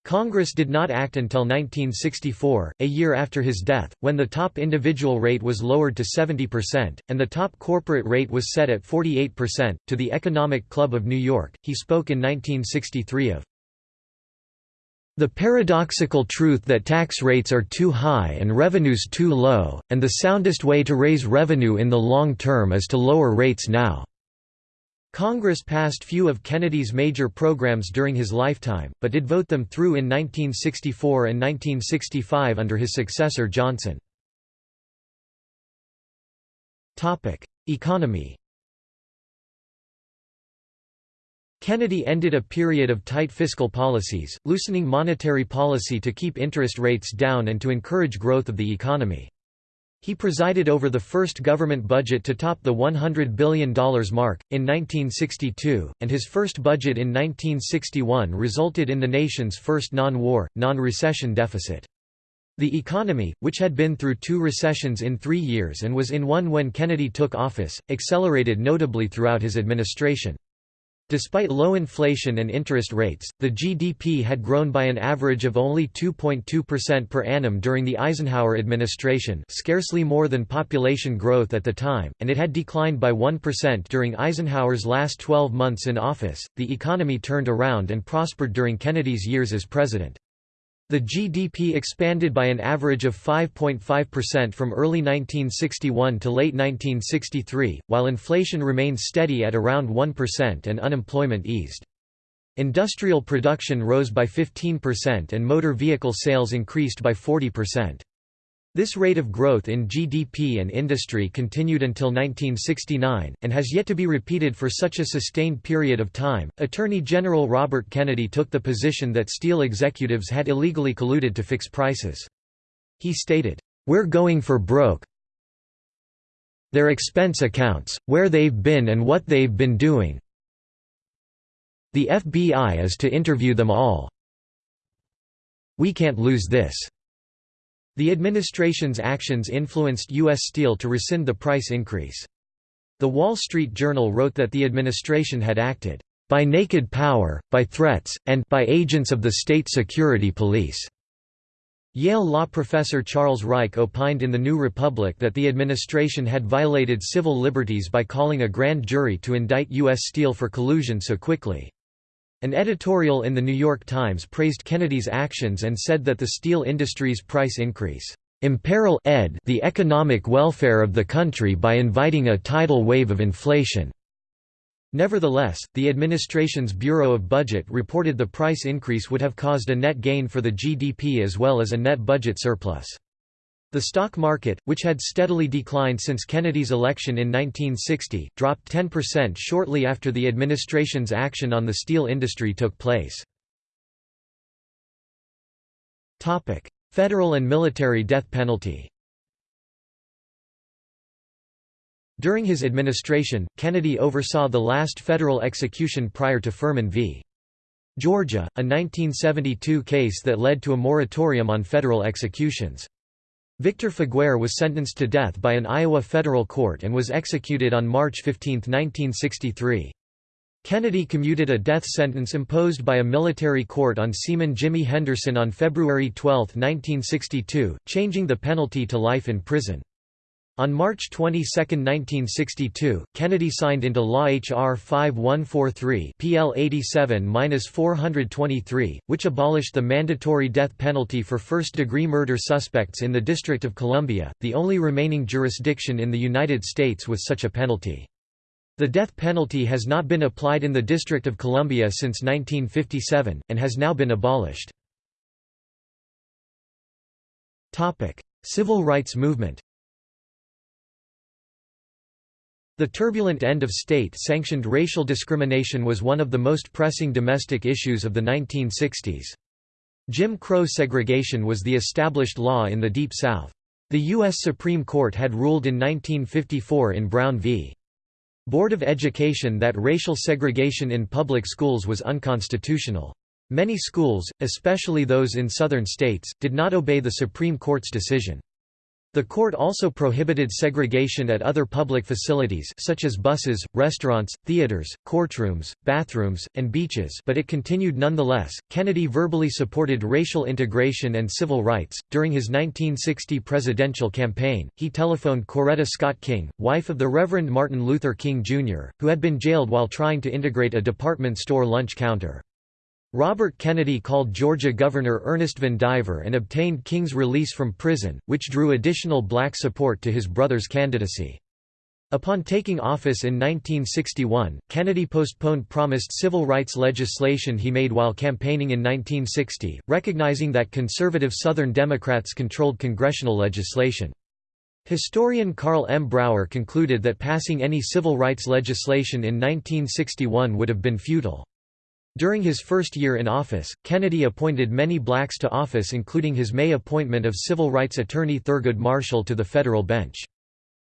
Congress did not act until 1964, a year after his death, when the top individual rate was lowered to 70%, and the top corporate rate was set at 48%. To the Economic Club of New York, he spoke in 1963 of the paradoxical truth that tax rates are too high and revenues too low, and the soundest way to raise revenue in the long term is to lower rates now. Congress passed few of Kennedy's major programs during his lifetime, but did vote them through in 1964 and 1965 under his successor Johnson. Economy Kennedy ended a period of tight fiscal policies, loosening monetary policy to keep interest rates down and to encourage growth of the economy. He presided over the first government budget to top the $100 billion mark, in 1962, and his first budget in 1961 resulted in the nation's first non-war, non-recession deficit. The economy, which had been through two recessions in three years and was in one when Kennedy took office, accelerated notably throughout his administration. Despite low inflation and interest rates, the GDP had grown by an average of only 2.2% per annum during the Eisenhower administration scarcely more than population growth at the time, and it had declined by 1% during Eisenhower's last 12 months in office. The economy turned around and prospered during Kennedy's years as president. The GDP expanded by an average of 5.5% from early 1961 to late 1963, while inflation remained steady at around 1% and unemployment eased. Industrial production rose by 15% and motor vehicle sales increased by 40%. This rate of growth in GDP and industry continued until 1969, and has yet to be repeated for such a sustained period of time. Attorney General Robert Kennedy took the position that steel executives had illegally colluded to fix prices. He stated, We're going for broke. Their expense accounts, where they've been and what they've been doing. The FBI is to interview them all. We can't lose this. The administration's actions influenced U.S. Steel to rescind the price increase. The Wall Street Journal wrote that the administration had acted, "...by naked power, by threats, and by agents of the state security police." Yale law professor Charles Reich opined in The New Republic that the administration had violated civil liberties by calling a grand jury to indict U.S. Steel for collusion so quickly. An editorial in The New York Times praised Kennedy's actions and said that the steel industry's price increase imperil ed the economic welfare of the country by inviting a tidal wave of inflation. Nevertheless, the administration's Bureau of Budget reported the price increase would have caused a net gain for the GDP as well as a net budget surplus. The stock market, which had steadily declined since Kennedy's election in 1960, dropped 10% shortly after the administration's action on the steel industry took place. Federal and military death penalty During his administration, Kennedy oversaw the last federal execution prior to Furman v. Georgia, a 1972 case that led to a moratorium on federal executions. Victor Feguer was sentenced to death by an Iowa federal court and was executed on March 15, 1963. Kennedy commuted a death sentence imposed by a military court on Seaman Jimmy Henderson on February 12, 1962, changing the penalty to life in prison. On March 22, 1962, Kennedy signed into law H.R. 5143 PL 87-423, which abolished the mandatory death penalty for first-degree murder suspects in the District of Columbia, the only remaining jurisdiction in the United States with such a penalty. The death penalty has not been applied in the District of Columbia since 1957, and has now been abolished. Civil rights movement The turbulent end of state-sanctioned racial discrimination was one of the most pressing domestic issues of the 1960s. Jim Crow segregation was the established law in the Deep South. The U.S. Supreme Court had ruled in 1954 in Brown v. Board of Education that racial segregation in public schools was unconstitutional. Many schools, especially those in southern states, did not obey the Supreme Court's decision. The court also prohibited segregation at other public facilities such as buses, restaurants, theaters, courtrooms, bathrooms, and beaches but it continued nonetheless. Kennedy verbally supported racial integration and civil rights. During his 1960 presidential campaign, he telephoned Coretta Scott King, wife of the Reverend Martin Luther King Jr., who had been jailed while trying to integrate a department store lunch counter. Robert Kennedy called Georgia Governor Ernest Vandiver and obtained King's release from prison, which drew additional black support to his brother's candidacy. Upon taking office in 1961, Kennedy postponed promised civil rights legislation he made while campaigning in 1960, recognizing that conservative Southern Democrats controlled congressional legislation. Historian Carl M. Brauer concluded that passing any civil rights legislation in 1961 would have been futile. During his first year in office, Kennedy appointed many blacks to office including his May appointment of civil rights attorney Thurgood Marshall to the federal bench.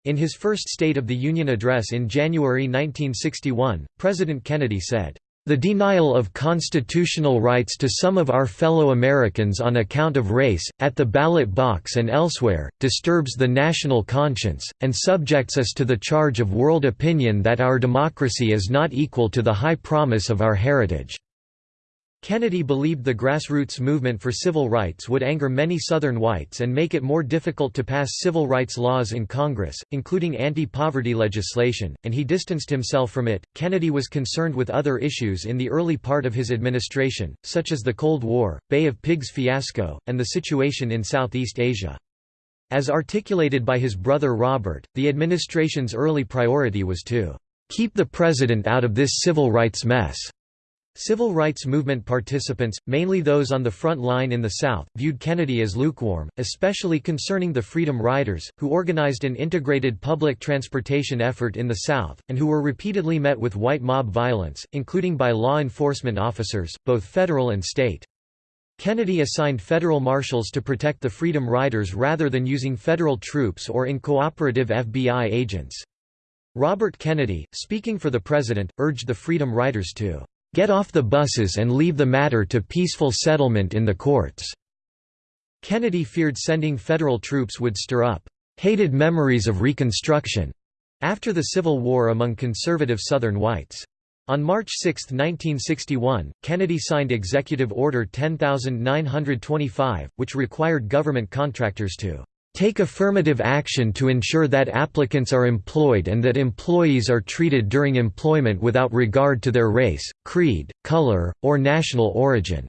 In his first State of the Union address in January 1961, President Kennedy said, the denial of constitutional rights to some of our fellow Americans on account of race, at the ballot box and elsewhere, disturbs the national conscience, and subjects us to the charge of world opinion that our democracy is not equal to the high promise of our heritage. Kennedy believed the grassroots movement for civil rights would anger many Southern whites and make it more difficult to pass civil rights laws in Congress, including anti-poverty legislation, and he distanced himself from it. Kennedy was concerned with other issues in the early part of his administration, such as the Cold War, Bay of Pigs fiasco, and the situation in Southeast Asia. As articulated by his brother Robert, the administration's early priority was to keep the president out of this civil rights mess. Civil rights movement participants, mainly those on the front line in the South, viewed Kennedy as lukewarm, especially concerning the Freedom Riders, who organized an integrated public transportation effort in the South, and who were repeatedly met with white mob violence, including by law enforcement officers, both federal and state. Kennedy assigned federal marshals to protect the Freedom Riders rather than using federal troops or in cooperative FBI agents. Robert Kennedy, speaking for the president, urged the Freedom Riders to Get off the buses and leave the matter to peaceful settlement in the courts." Kennedy feared sending federal troops would stir up hated memories of Reconstruction after the Civil War among conservative Southern whites. On March 6, 1961, Kennedy signed Executive Order 10925, which required government contractors to Take affirmative action to ensure that applicants are employed and that employees are treated during employment without regard to their race, creed, color, or national origin."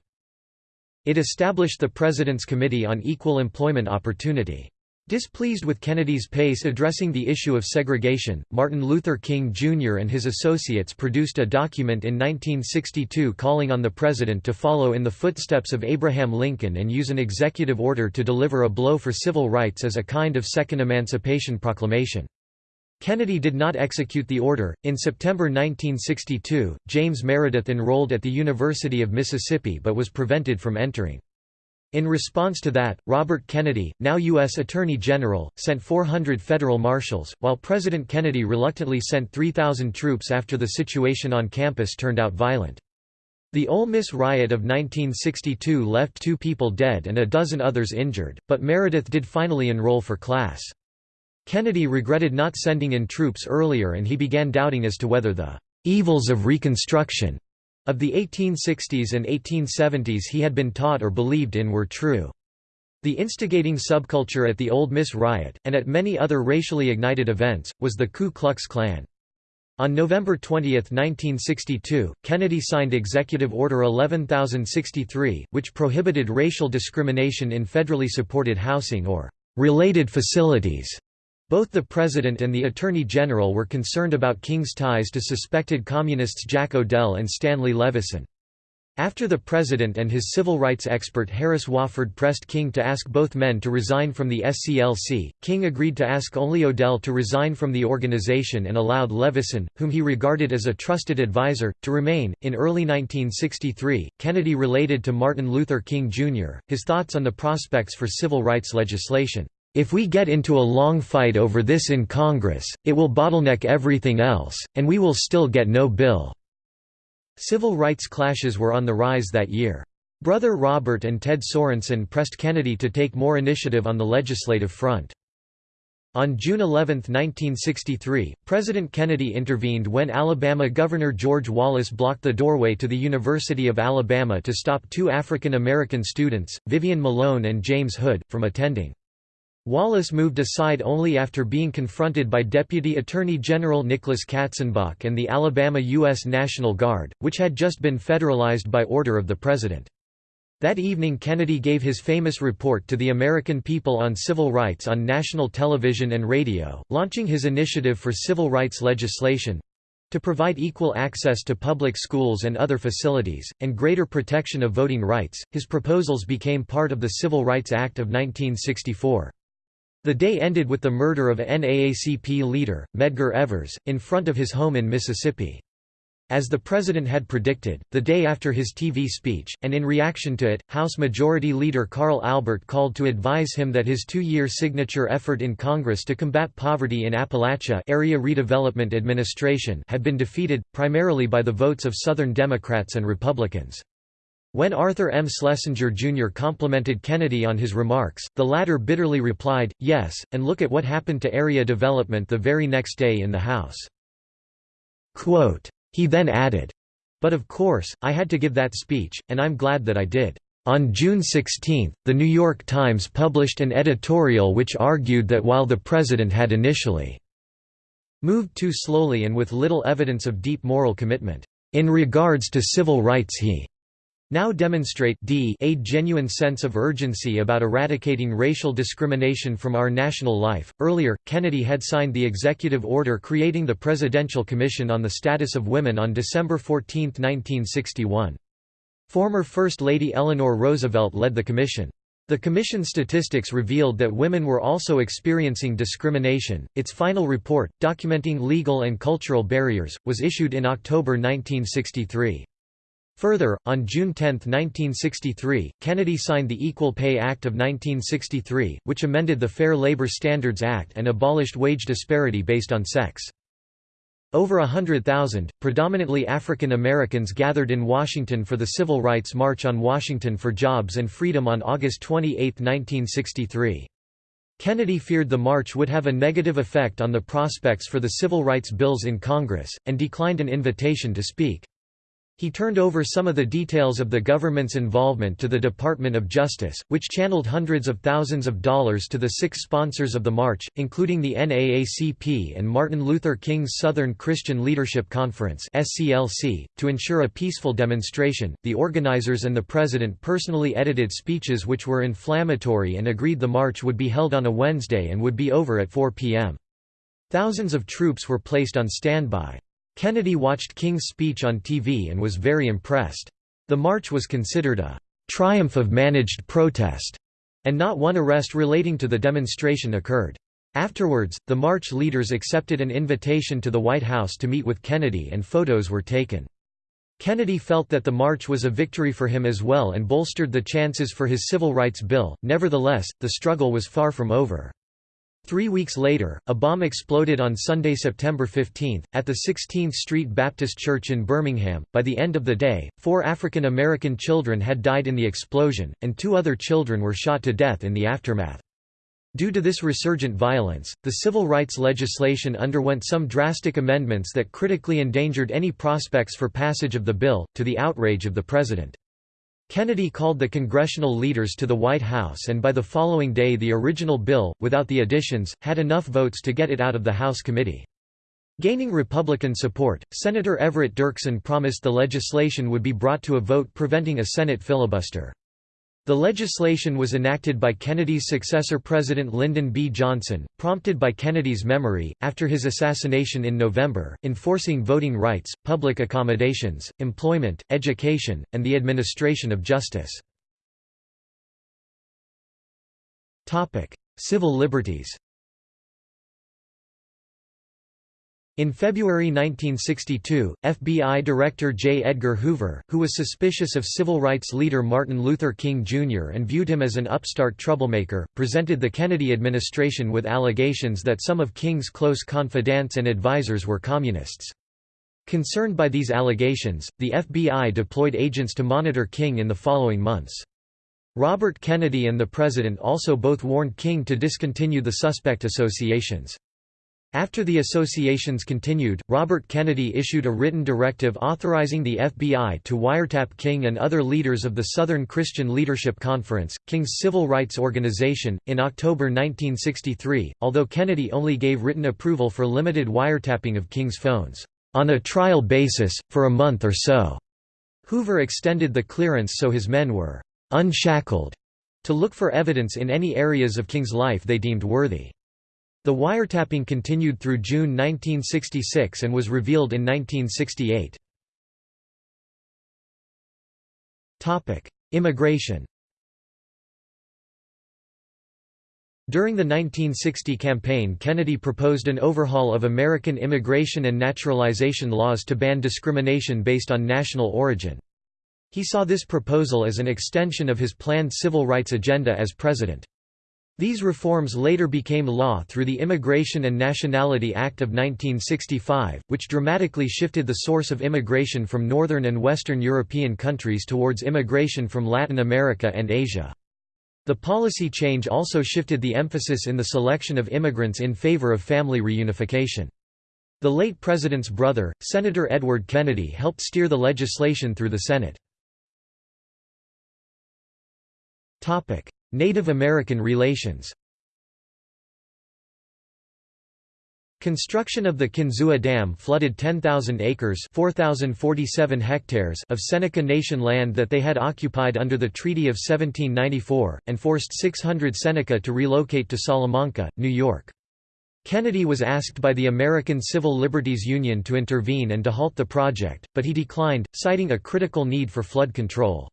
It established the President's Committee on Equal Employment Opportunity. Displeased with Kennedy's pace addressing the issue of segregation, Martin Luther King Jr. and his associates produced a document in 1962 calling on the president to follow in the footsteps of Abraham Lincoln and use an executive order to deliver a blow for civil rights as a kind of second Emancipation Proclamation. Kennedy did not execute the order. In September 1962, James Meredith enrolled at the University of Mississippi but was prevented from entering. In response to that, Robert Kennedy, now U.S. Attorney General, sent 400 federal marshals, while President Kennedy reluctantly sent 3,000 troops after the situation on campus turned out violent. The Ole Miss riot of 1962 left two people dead and a dozen others injured, but Meredith did finally enroll for class. Kennedy regretted not sending in troops earlier and he began doubting as to whether the evils of Reconstruction of the 1860s and 1870s he had been taught or believed in were true. The instigating subculture at the Ole Miss riot, and at many other racially ignited events, was the Ku Klux Klan. On November 20, 1962, Kennedy signed Executive Order 11063, which prohibited racial discrimination in federally supported housing or related facilities. Both the President and the Attorney General were concerned about King's ties to suspected Communists Jack O'Dell and Stanley Levison. After the President and his civil rights expert Harris Wofford pressed King to ask both men to resign from the SCLC, King agreed to ask only O'Dell to resign from the organization and allowed Levison, whom he regarded as a trusted advisor, to remain. In early 1963, Kennedy related to Martin Luther King Jr. his thoughts on the prospects for civil rights legislation. If we get into a long fight over this in Congress, it will bottleneck everything else, and we will still get no bill. Civil rights clashes were on the rise that year. Brother Robert and Ted Sorensen pressed Kennedy to take more initiative on the legislative front. On June 11, 1963, President Kennedy intervened when Alabama Governor George Wallace blocked the doorway to the University of Alabama to stop two African American students, Vivian Malone and James Hood, from attending. Wallace moved aside only after being confronted by Deputy Attorney General Nicholas Katzenbach and the Alabama U.S. National Guard, which had just been federalized by order of the President. That evening Kennedy gave his famous report to the American people on civil rights on national television and radio, launching his initiative for civil rights legislation, to provide equal access to public schools and other facilities, and greater protection of voting rights, his proposals became part of the Civil Rights Act of 1964. The day ended with the murder of NAACP leader, Medgar Evers, in front of his home in Mississippi. As the president had predicted, the day after his TV speech, and in reaction to it, House Majority Leader Carl Albert called to advise him that his two-year signature effort in Congress to combat poverty in Appalachia Area Redevelopment Administration had been defeated, primarily by the votes of Southern Democrats and Republicans. When Arthur M. Schlesinger Jr. complimented Kennedy on his remarks, the latter bitterly replied, yes, and look at what happened to area development the very next day in the House. Quote, he then added, But of course, I had to give that speech, and I'm glad that I did. On June 16, The New York Times published an editorial which argued that while the president had initially moved too slowly and with little evidence of deep moral commitment, in regards to civil rights he now demonstrate d a genuine sense of urgency about eradicating racial discrimination from our national life. Earlier, Kennedy had signed the executive order creating the Presidential Commission on the Status of Women on December 14, 1961. Former First Lady Eleanor Roosevelt led the commission. The commission statistics revealed that women were also experiencing discrimination. Its final report, documenting legal and cultural barriers, was issued in October 1963. Further, on June 10, 1963, Kennedy signed the Equal Pay Act of 1963, which amended the Fair Labor Standards Act and abolished wage disparity based on sex. Over hundred thousand, predominantly African Americans gathered in Washington for the Civil Rights March on Washington for Jobs and Freedom on August 28, 1963. Kennedy feared the march would have a negative effect on the prospects for the civil rights bills in Congress, and declined an invitation to speak. He turned over some of the details of the government's involvement to the Department of Justice, which channeled hundreds of thousands of dollars to the six sponsors of the march, including the NAACP and Martin Luther King's Southern Christian Leadership Conference (SCLC). To ensure a peaceful demonstration, the organizers and the president personally edited speeches which were inflammatory and agreed the march would be held on a Wednesday and would be over at 4 p.m. Thousands of troops were placed on standby. Kennedy watched King's speech on TV and was very impressed. The march was considered a triumph of managed protest, and not one arrest relating to the demonstration occurred. Afterwards, the march leaders accepted an invitation to the White House to meet with Kennedy and photos were taken. Kennedy felt that the march was a victory for him as well and bolstered the chances for his civil rights bill, nevertheless, the struggle was far from over. Three weeks later, a bomb exploded on Sunday, September 15, at the 16th Street Baptist Church in Birmingham. By the end of the day, four African American children had died in the explosion, and two other children were shot to death in the aftermath. Due to this resurgent violence, the civil rights legislation underwent some drastic amendments that critically endangered any prospects for passage of the bill, to the outrage of the president. Kennedy called the congressional leaders to the White House and by the following day the original bill, without the additions, had enough votes to get it out of the House committee. Gaining Republican support, Senator Everett Dirksen promised the legislation would be brought to a vote preventing a Senate filibuster. The legislation was enacted by Kennedy's successor President Lyndon B. Johnson, prompted by Kennedy's memory, after his assassination in November, enforcing voting rights, public accommodations, employment, education, and the administration of justice. Civil liberties In February 1962, FBI Director J. Edgar Hoover, who was suspicious of civil rights leader Martin Luther King Jr. and viewed him as an upstart troublemaker, presented the Kennedy administration with allegations that some of King's close confidants and advisers were communists. Concerned by these allegations, the FBI deployed agents to monitor King in the following months. Robert Kennedy and the President also both warned King to discontinue the suspect associations. After the associations continued, Robert Kennedy issued a written directive authorizing the FBI to wiretap King and other leaders of the Southern Christian Leadership Conference, King's civil rights organization, in October 1963, although Kennedy only gave written approval for limited wiretapping of King's phones, on a trial basis, for a month or so. Hoover extended the clearance so his men were unshackled to look for evidence in any areas of King's life they deemed worthy. The wiretapping continued through June 1966 and was revealed in 1968. Immigration During the 1960 campaign Kennedy proposed an overhaul of American immigration and naturalization laws to ban discrimination based on national origin. He saw this proposal as an extension of his planned civil rights agenda as president. These reforms later became law through the Immigration and Nationality Act of 1965, which dramatically shifted the source of immigration from Northern and Western European countries towards immigration from Latin America and Asia. The policy change also shifted the emphasis in the selection of immigrants in favor of family reunification. The late president's brother, Senator Edward Kennedy helped steer the legislation through the Senate. Native American relations Construction of the Kinzua Dam flooded 10,000 acres hectares of Seneca Nation land that they had occupied under the Treaty of 1794, and forced 600 Seneca to relocate to Salamanca, New York. Kennedy was asked by the American Civil Liberties Union to intervene and to halt the project, but he declined, citing a critical need for flood control.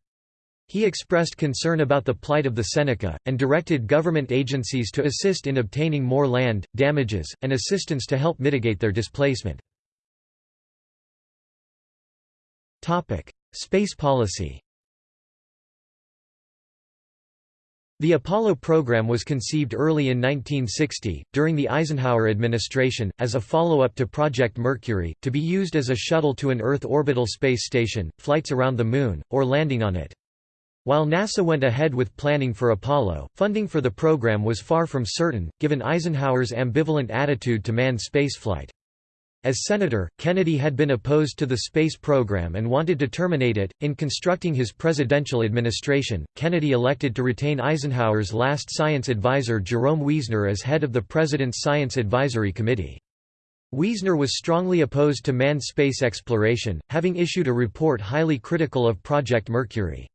He expressed concern about the plight of the Seneca, and directed government agencies to assist in obtaining more land, damages, and assistance to help mitigate their displacement. Space policy The Apollo program was conceived early in 1960, during the Eisenhower administration, as a follow-up to Project Mercury, to be used as a shuttle to an Earth orbital space station, flights around the Moon, or landing on it. While NASA went ahead with planning for Apollo, funding for the program was far from certain, given Eisenhower's ambivalent attitude to manned spaceflight. As senator, Kennedy had been opposed to the space program and wanted to terminate it. In constructing his presidential administration, Kennedy elected to retain Eisenhower's last science advisor Jerome Wiesner as head of the President's Science Advisory Committee. Wiesner was strongly opposed to manned space exploration, having issued a report highly critical of Project Mercury.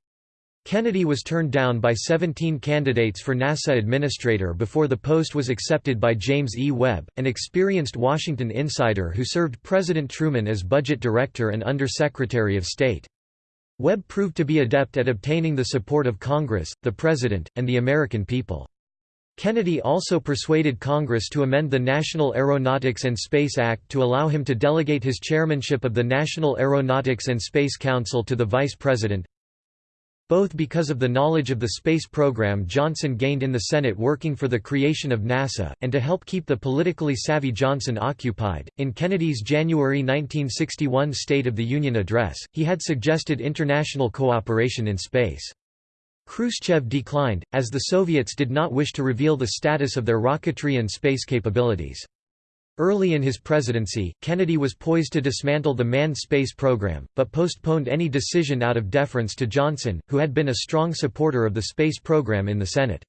Kennedy was turned down by 17 candidates for NASA administrator before the post was accepted by James E. Webb, an experienced Washington insider who served President Truman as budget director and Under-Secretary of State. Webb proved to be adept at obtaining the support of Congress, the President, and the American people. Kennedy also persuaded Congress to amend the National Aeronautics and Space Act to allow him to delegate his chairmanship of the National Aeronautics and Space Council to the Vice President, both because of the knowledge of the space program Johnson gained in the Senate working for the creation of NASA, and to help keep the politically savvy Johnson occupied. In Kennedy's January 1961 State of the Union address, he had suggested international cooperation in space. Khrushchev declined, as the Soviets did not wish to reveal the status of their rocketry and space capabilities. Early in his presidency, Kennedy was poised to dismantle the manned space program, but postponed any decision out of deference to Johnson, who had been a strong supporter of the space program in the Senate.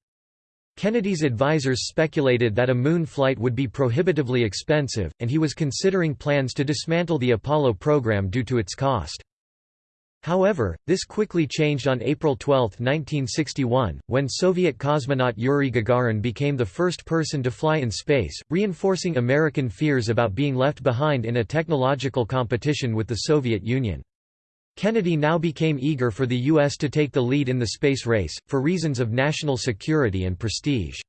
Kennedy's advisers speculated that a moon flight would be prohibitively expensive, and he was considering plans to dismantle the Apollo program due to its cost. However, this quickly changed on April 12, 1961, when Soviet cosmonaut Yuri Gagarin became the first person to fly in space, reinforcing American fears about being left behind in a technological competition with the Soviet Union. Kennedy now became eager for the U.S. to take the lead in the space race, for reasons of national security and prestige.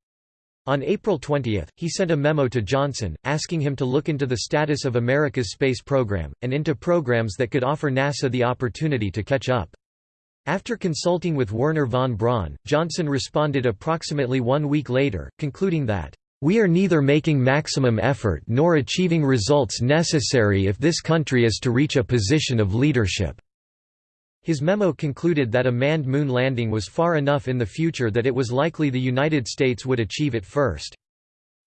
On April 20, he sent a memo to Johnson, asking him to look into the status of America's space program, and into programs that could offer NASA the opportunity to catch up. After consulting with Wernher von Braun, Johnson responded approximately one week later, concluding that, "...we are neither making maximum effort nor achieving results necessary if this country is to reach a position of leadership." His memo concluded that a manned moon landing was far enough in the future that it was likely the United States would achieve it first.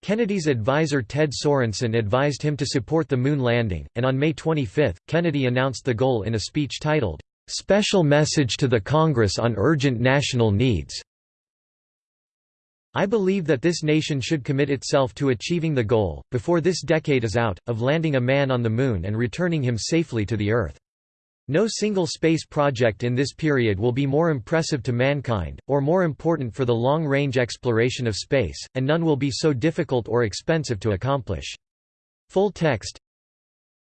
Kennedy's advisor Ted Sorensen advised him to support the moon landing, and on May 25, Kennedy announced the goal in a speech titled, "'Special Message to the Congress on Urgent National Needs' I believe that this nation should commit itself to achieving the goal, before this decade is out, of landing a man on the Moon and returning him safely to the Earth. No single space project in this period will be more impressive to mankind, or more important for the long-range exploration of space, and none will be so difficult or expensive to accomplish. Full text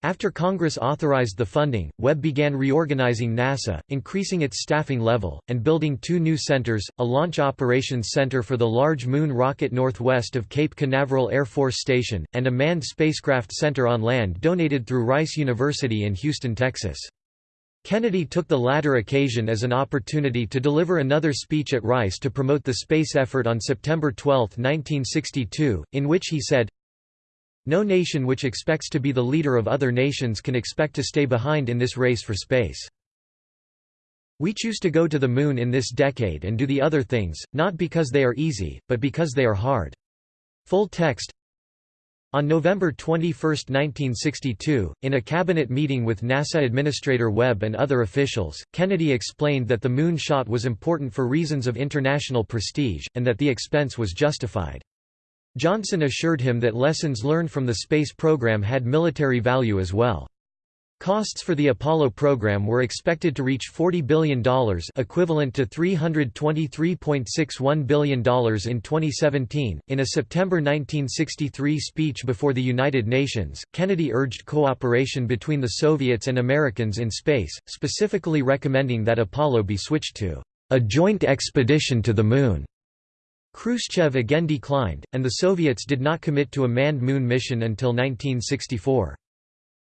After Congress authorized the funding, Webb began reorganizing NASA, increasing its staffing level, and building two new centers, a Launch Operations Center for the Large Moon rocket northwest of Cape Canaveral Air Force Station, and a Manned Spacecraft Center on land donated through Rice University in Houston, Texas. Kennedy took the latter occasion as an opportunity to deliver another speech at Rice to promote the space effort on September 12, 1962, in which he said, No nation which expects to be the leader of other nations can expect to stay behind in this race for space. We choose to go to the moon in this decade and do the other things, not because they are easy, but because they are hard. Full text on November 21, 1962, in a cabinet meeting with NASA Administrator Webb and other officials, Kennedy explained that the moon shot was important for reasons of international prestige, and that the expense was justified. Johnson assured him that lessons learned from the space program had military value as well. Costs for the Apollo program were expected to reach $40 billion equivalent to $323.61 billion in 2017. In a September 1963 speech before the United Nations, Kennedy urged cooperation between the Soviets and Americans in space, specifically recommending that Apollo be switched to a joint expedition to the Moon. Khrushchev again declined, and the Soviets did not commit to a manned moon mission until 1964.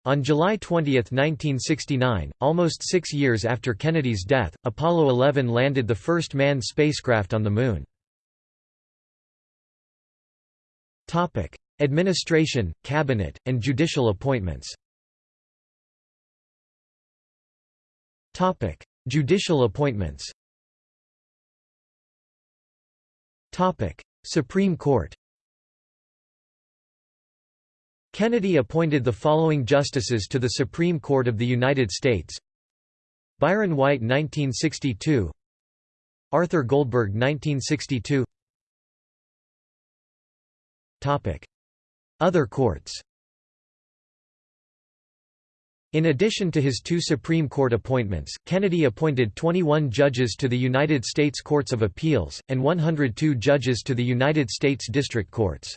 On July 20, 1969, almost six years after Kennedy's death, Apollo 11 landed the first manned spacecraft on the Moon. Administration, cabinet, and judicial appointments. Topic: Judicial appointments. Topic: Supreme Court Kennedy appointed the following justices to the Supreme Court of the United States. Byron White 1962 Arthur Goldberg 1962 Other courts. In addition to his two Supreme Court appointments, Kennedy appointed 21 judges to the United States Courts of Appeals, and 102 judges to the United States District Courts.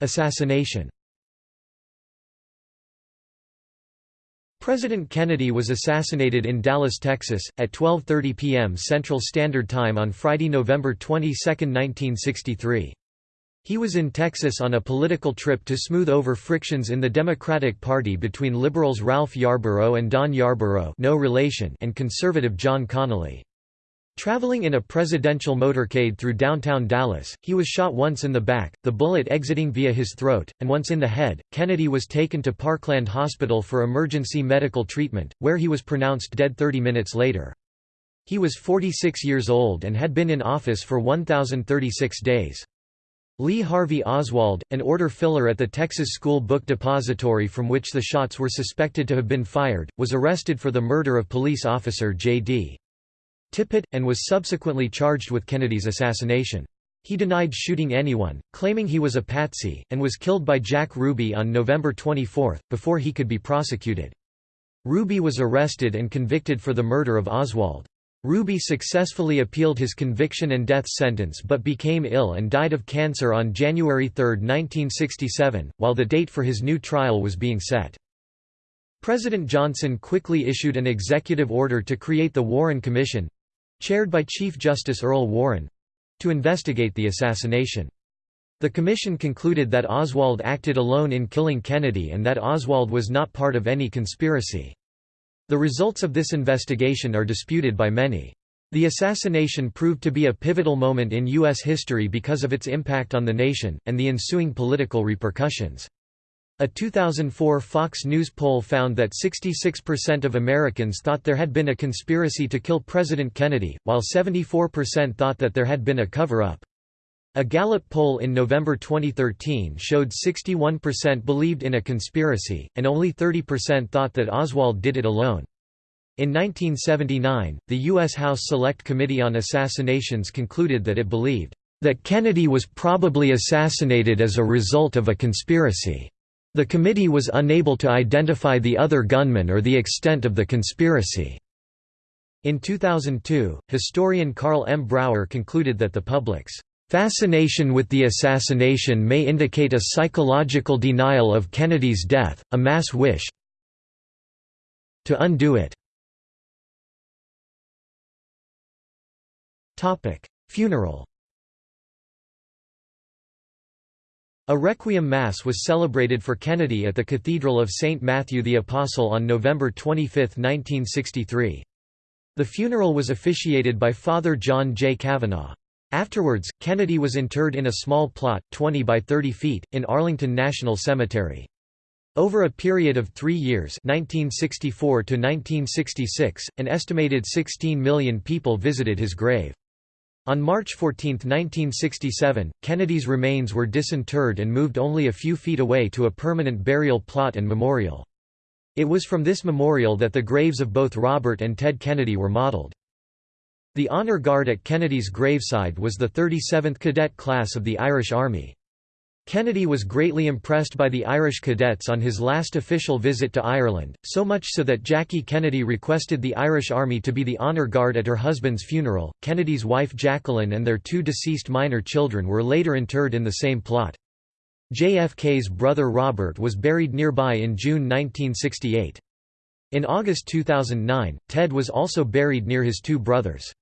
Assassination President Kennedy was assassinated in Dallas, Texas, at 12.30 p.m. Central Standard Time on Friday, November 22, 1963. He was in Texas on a political trip to smooth over frictions in the Democratic Party between liberals Ralph Yarborough and Don Yarborough no relation and conservative John Connally. Traveling in a presidential motorcade through downtown Dallas, he was shot once in the back, the bullet exiting via his throat, and once in the head. Kennedy was taken to Parkland Hospital for emergency medical treatment, where he was pronounced dead 30 minutes later. He was 46 years old and had been in office for 1,036 days. Lee Harvey Oswald, an order filler at the Texas School Book Depository from which the shots were suspected to have been fired, was arrested for the murder of police officer J.D. Tippit, and was subsequently charged with Kennedy's assassination. He denied shooting anyone, claiming he was a patsy, and was killed by Jack Ruby on November 24, before he could be prosecuted. Ruby was arrested and convicted for the murder of Oswald. Ruby successfully appealed his conviction and death sentence but became ill and died of cancer on January 3, 1967, while the date for his new trial was being set. President Johnson quickly issued an executive order to create the Warren Commission, chaired by Chief Justice Earl Warren—to investigate the assassination. The commission concluded that Oswald acted alone in killing Kennedy and that Oswald was not part of any conspiracy. The results of this investigation are disputed by many. The assassination proved to be a pivotal moment in U.S. history because of its impact on the nation, and the ensuing political repercussions. A 2004 Fox News poll found that 66% of Americans thought there had been a conspiracy to kill President Kennedy, while 74% thought that there had been a cover-up. A Gallup poll in November 2013 showed 61% believed in a conspiracy, and only 30% thought that Oswald did it alone. In 1979, the U.S. House Select Committee on Assassinations concluded that it believed that Kennedy was probably assassinated as a result of a conspiracy. The committee was unable to identify the other gunman or the extent of the conspiracy. In 2002, historian Carl M. Brauer concluded that the public's fascination with the assassination may indicate a psychological denial of Kennedy's death, a mass wish to undo it. Funeral A Requiem Mass was celebrated for Kennedy at the Cathedral of St. Matthew the Apostle on November 25, 1963. The funeral was officiated by Father John J. Cavanaugh. Afterwards, Kennedy was interred in a small plot, 20 by 30 feet, in Arlington National Cemetery. Over a period of three years 1964 to 1966, an estimated 16 million people visited his grave. On March 14, 1967, Kennedy's remains were disinterred and moved only a few feet away to a permanent burial plot and memorial. It was from this memorial that the graves of both Robert and Ted Kennedy were modeled. The honor guard at Kennedy's graveside was the 37th Cadet Class of the Irish Army. Kennedy was greatly impressed by the Irish cadets on his last official visit to Ireland, so much so that Jackie Kennedy requested the Irish Army to be the honor guard at her husband's funeral. Kennedy's wife Jacqueline and their two deceased minor children were later interred in the same plot. JFK's brother Robert was buried nearby in June 1968. In August 2009, Ted was also buried near his two brothers.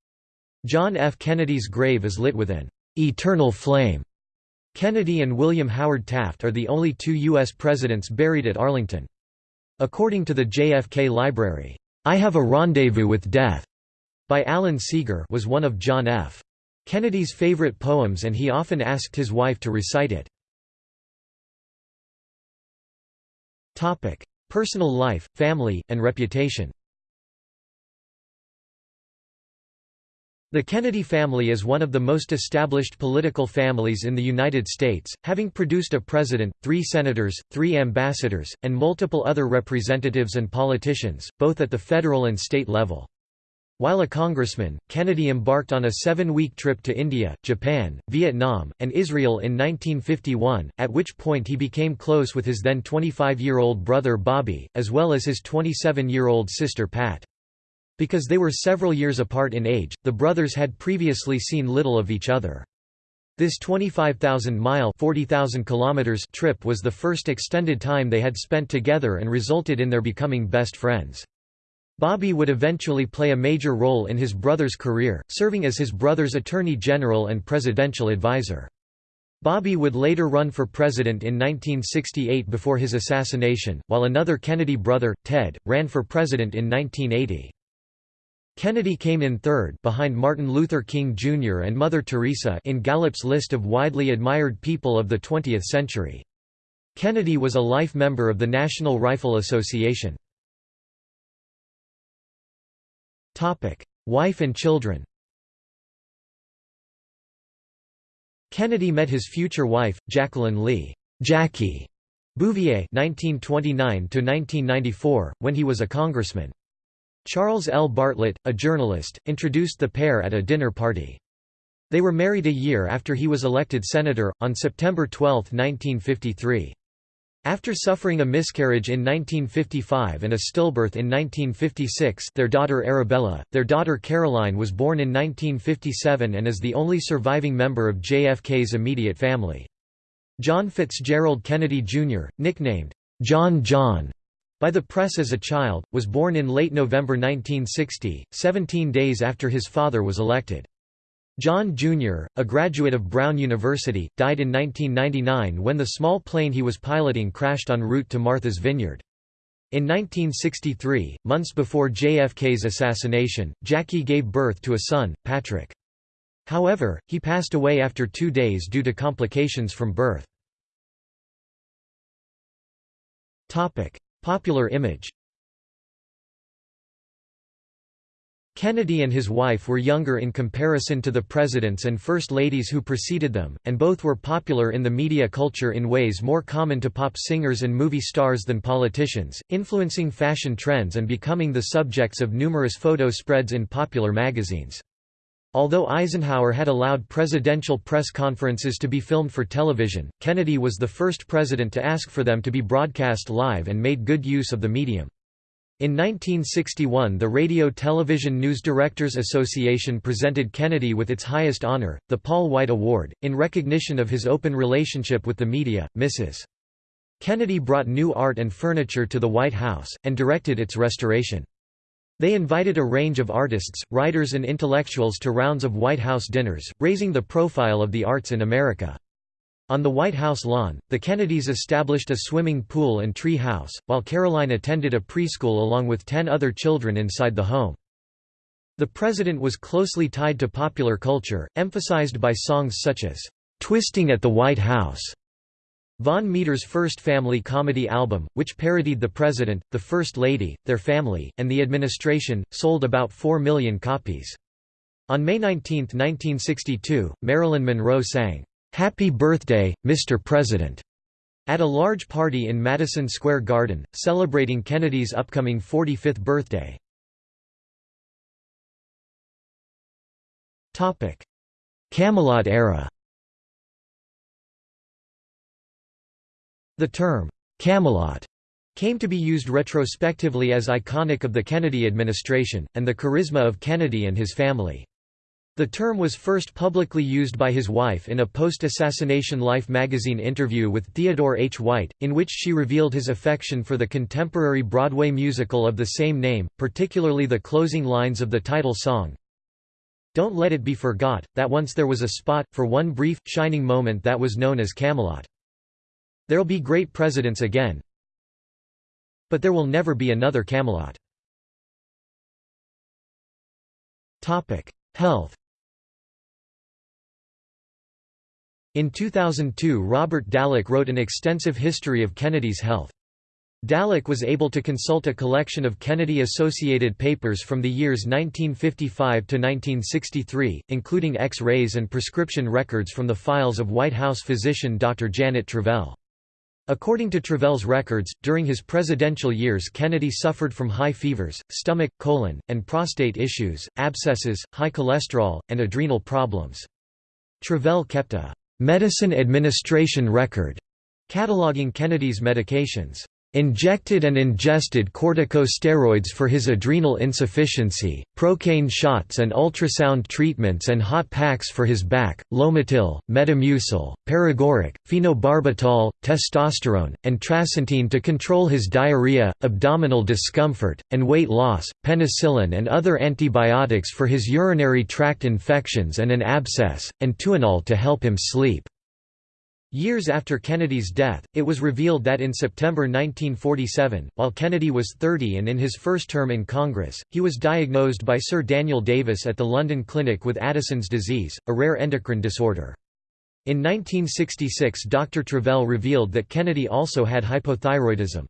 John F. Kennedy's grave is lit with an eternal flame Kennedy and William Howard Taft are the only two U.S. presidents buried at Arlington. According to the JFK Library, "'I Have a Rendezvous with Death' by Alan Seeger was one of John F. Kennedy's favorite poems and he often asked his wife to recite it. Personal life, family, and reputation The Kennedy family is one of the most established political families in the United States, having produced a president, three senators, three ambassadors, and multiple other representatives and politicians, both at the federal and state level. While a congressman, Kennedy embarked on a seven-week trip to India, Japan, Vietnam, and Israel in 1951, at which point he became close with his then 25-year-old brother Bobby, as well as his 27-year-old sister Pat. Because they were several years apart in age, the brothers had previously seen little of each other. This 25,000-mile trip was the first extended time they had spent together and resulted in their becoming best friends. Bobby would eventually play a major role in his brother's career, serving as his brother's attorney general and presidential advisor. Bobby would later run for president in 1968 before his assassination, while another Kennedy brother, Ted, ran for president in 1980. Kennedy came in third behind Martin Luther King Jr. and Mother Teresa in Gallup's list of widely admired people of the 20th century. Kennedy was a life member of the National Rifle Association. Wife and children Kennedy met his future wife, Jacqueline Lee Jackie Bouvier (1929–1994), when he was a congressman. Charles L. Bartlett, a journalist, introduced the pair at a dinner party. They were married a year after he was elected senator, on September 12, 1953. After suffering a miscarriage in 1955 and a stillbirth in 1956 their daughter Arabella, their daughter Caroline was born in 1957 and is the only surviving member of JFK's immediate family. John Fitzgerald Kennedy, Jr., nicknamed, "'John John' by the press as a child, was born in late November 1960, 17 days after his father was elected. John Jr., a graduate of Brown University, died in 1999 when the small plane he was piloting crashed en route to Martha's Vineyard. In 1963, months before JFK's assassination, Jackie gave birth to a son, Patrick. However, he passed away after two days due to complications from birth. Popular image Kennedy and his wife were younger in comparison to the presidents and first ladies who preceded them, and both were popular in the media culture in ways more common to pop singers and movie stars than politicians, influencing fashion trends and becoming the subjects of numerous photo spreads in popular magazines. Although Eisenhower had allowed presidential press conferences to be filmed for television, Kennedy was the first president to ask for them to be broadcast live and made good use of the medium. In 1961 the Radio Television News Directors Association presented Kennedy with its highest honor, the Paul White Award, in recognition of his open relationship with the media. Mrs. Kennedy brought new art and furniture to the White House, and directed its restoration. They invited a range of artists, writers and intellectuals to rounds of White House dinners, raising the profile of the arts in America. On the White House lawn, the Kennedys established a swimming pool and tree house, while Caroline attended a preschool along with ten other children inside the home. The president was closely tied to popular culture, emphasized by songs such as, "'Twisting at the White House' Vaughn Meader's first family comedy album, which parodied the president, the first lady, their family, and the administration, sold about 4 million copies. On May 19, 1962, Marilyn Monroe sang, "'Happy Birthday, Mr. President' at a large party in Madison Square Garden, celebrating Kennedy's upcoming 45th birthday. Camelot era The term, Camelot, came to be used retrospectively as iconic of the Kennedy administration, and the charisma of Kennedy and his family. The term was first publicly used by his wife in a post-assassination Life magazine interview with Theodore H. White, in which she revealed his affection for the contemporary Broadway musical of the same name, particularly the closing lines of the title song, Don't let it be forgot, that once there was a spot, for one brief, shining moment that was known as Camelot. There'll be great presidents again. But there will never be another Camelot. Health In 2002 Robert Dallek wrote an extensive history of Kennedy's health. Dallek was able to consult a collection of Kennedy-associated papers from the years 1955 to 1963, including X-rays and prescription records from the files of White House physician Dr. Janet Travell. According to Travell's records, during his presidential years Kennedy suffered from high fevers, stomach, colon, and prostate issues, abscesses, high cholesterol, and adrenal problems. Travell kept a «medicine administration record» cataloging Kennedy's medications injected and ingested corticosteroids for his adrenal insufficiency, procaine shots and ultrasound treatments and hot packs for his back, Lomotil, Metamucil, paregoric, phenobarbital, testosterone, and trasentine to control his diarrhea, abdominal discomfort, and weight loss, penicillin and other antibiotics for his urinary tract infections and an abscess, and Tuinal to help him sleep. Years after Kennedy's death, it was revealed that in September 1947, while Kennedy was 30 and in his first term in Congress, he was diagnosed by Sir Daniel Davis at the London Clinic with Addison's disease, a rare endocrine disorder. In 1966 Dr. Travell revealed that Kennedy also had hypothyroidism.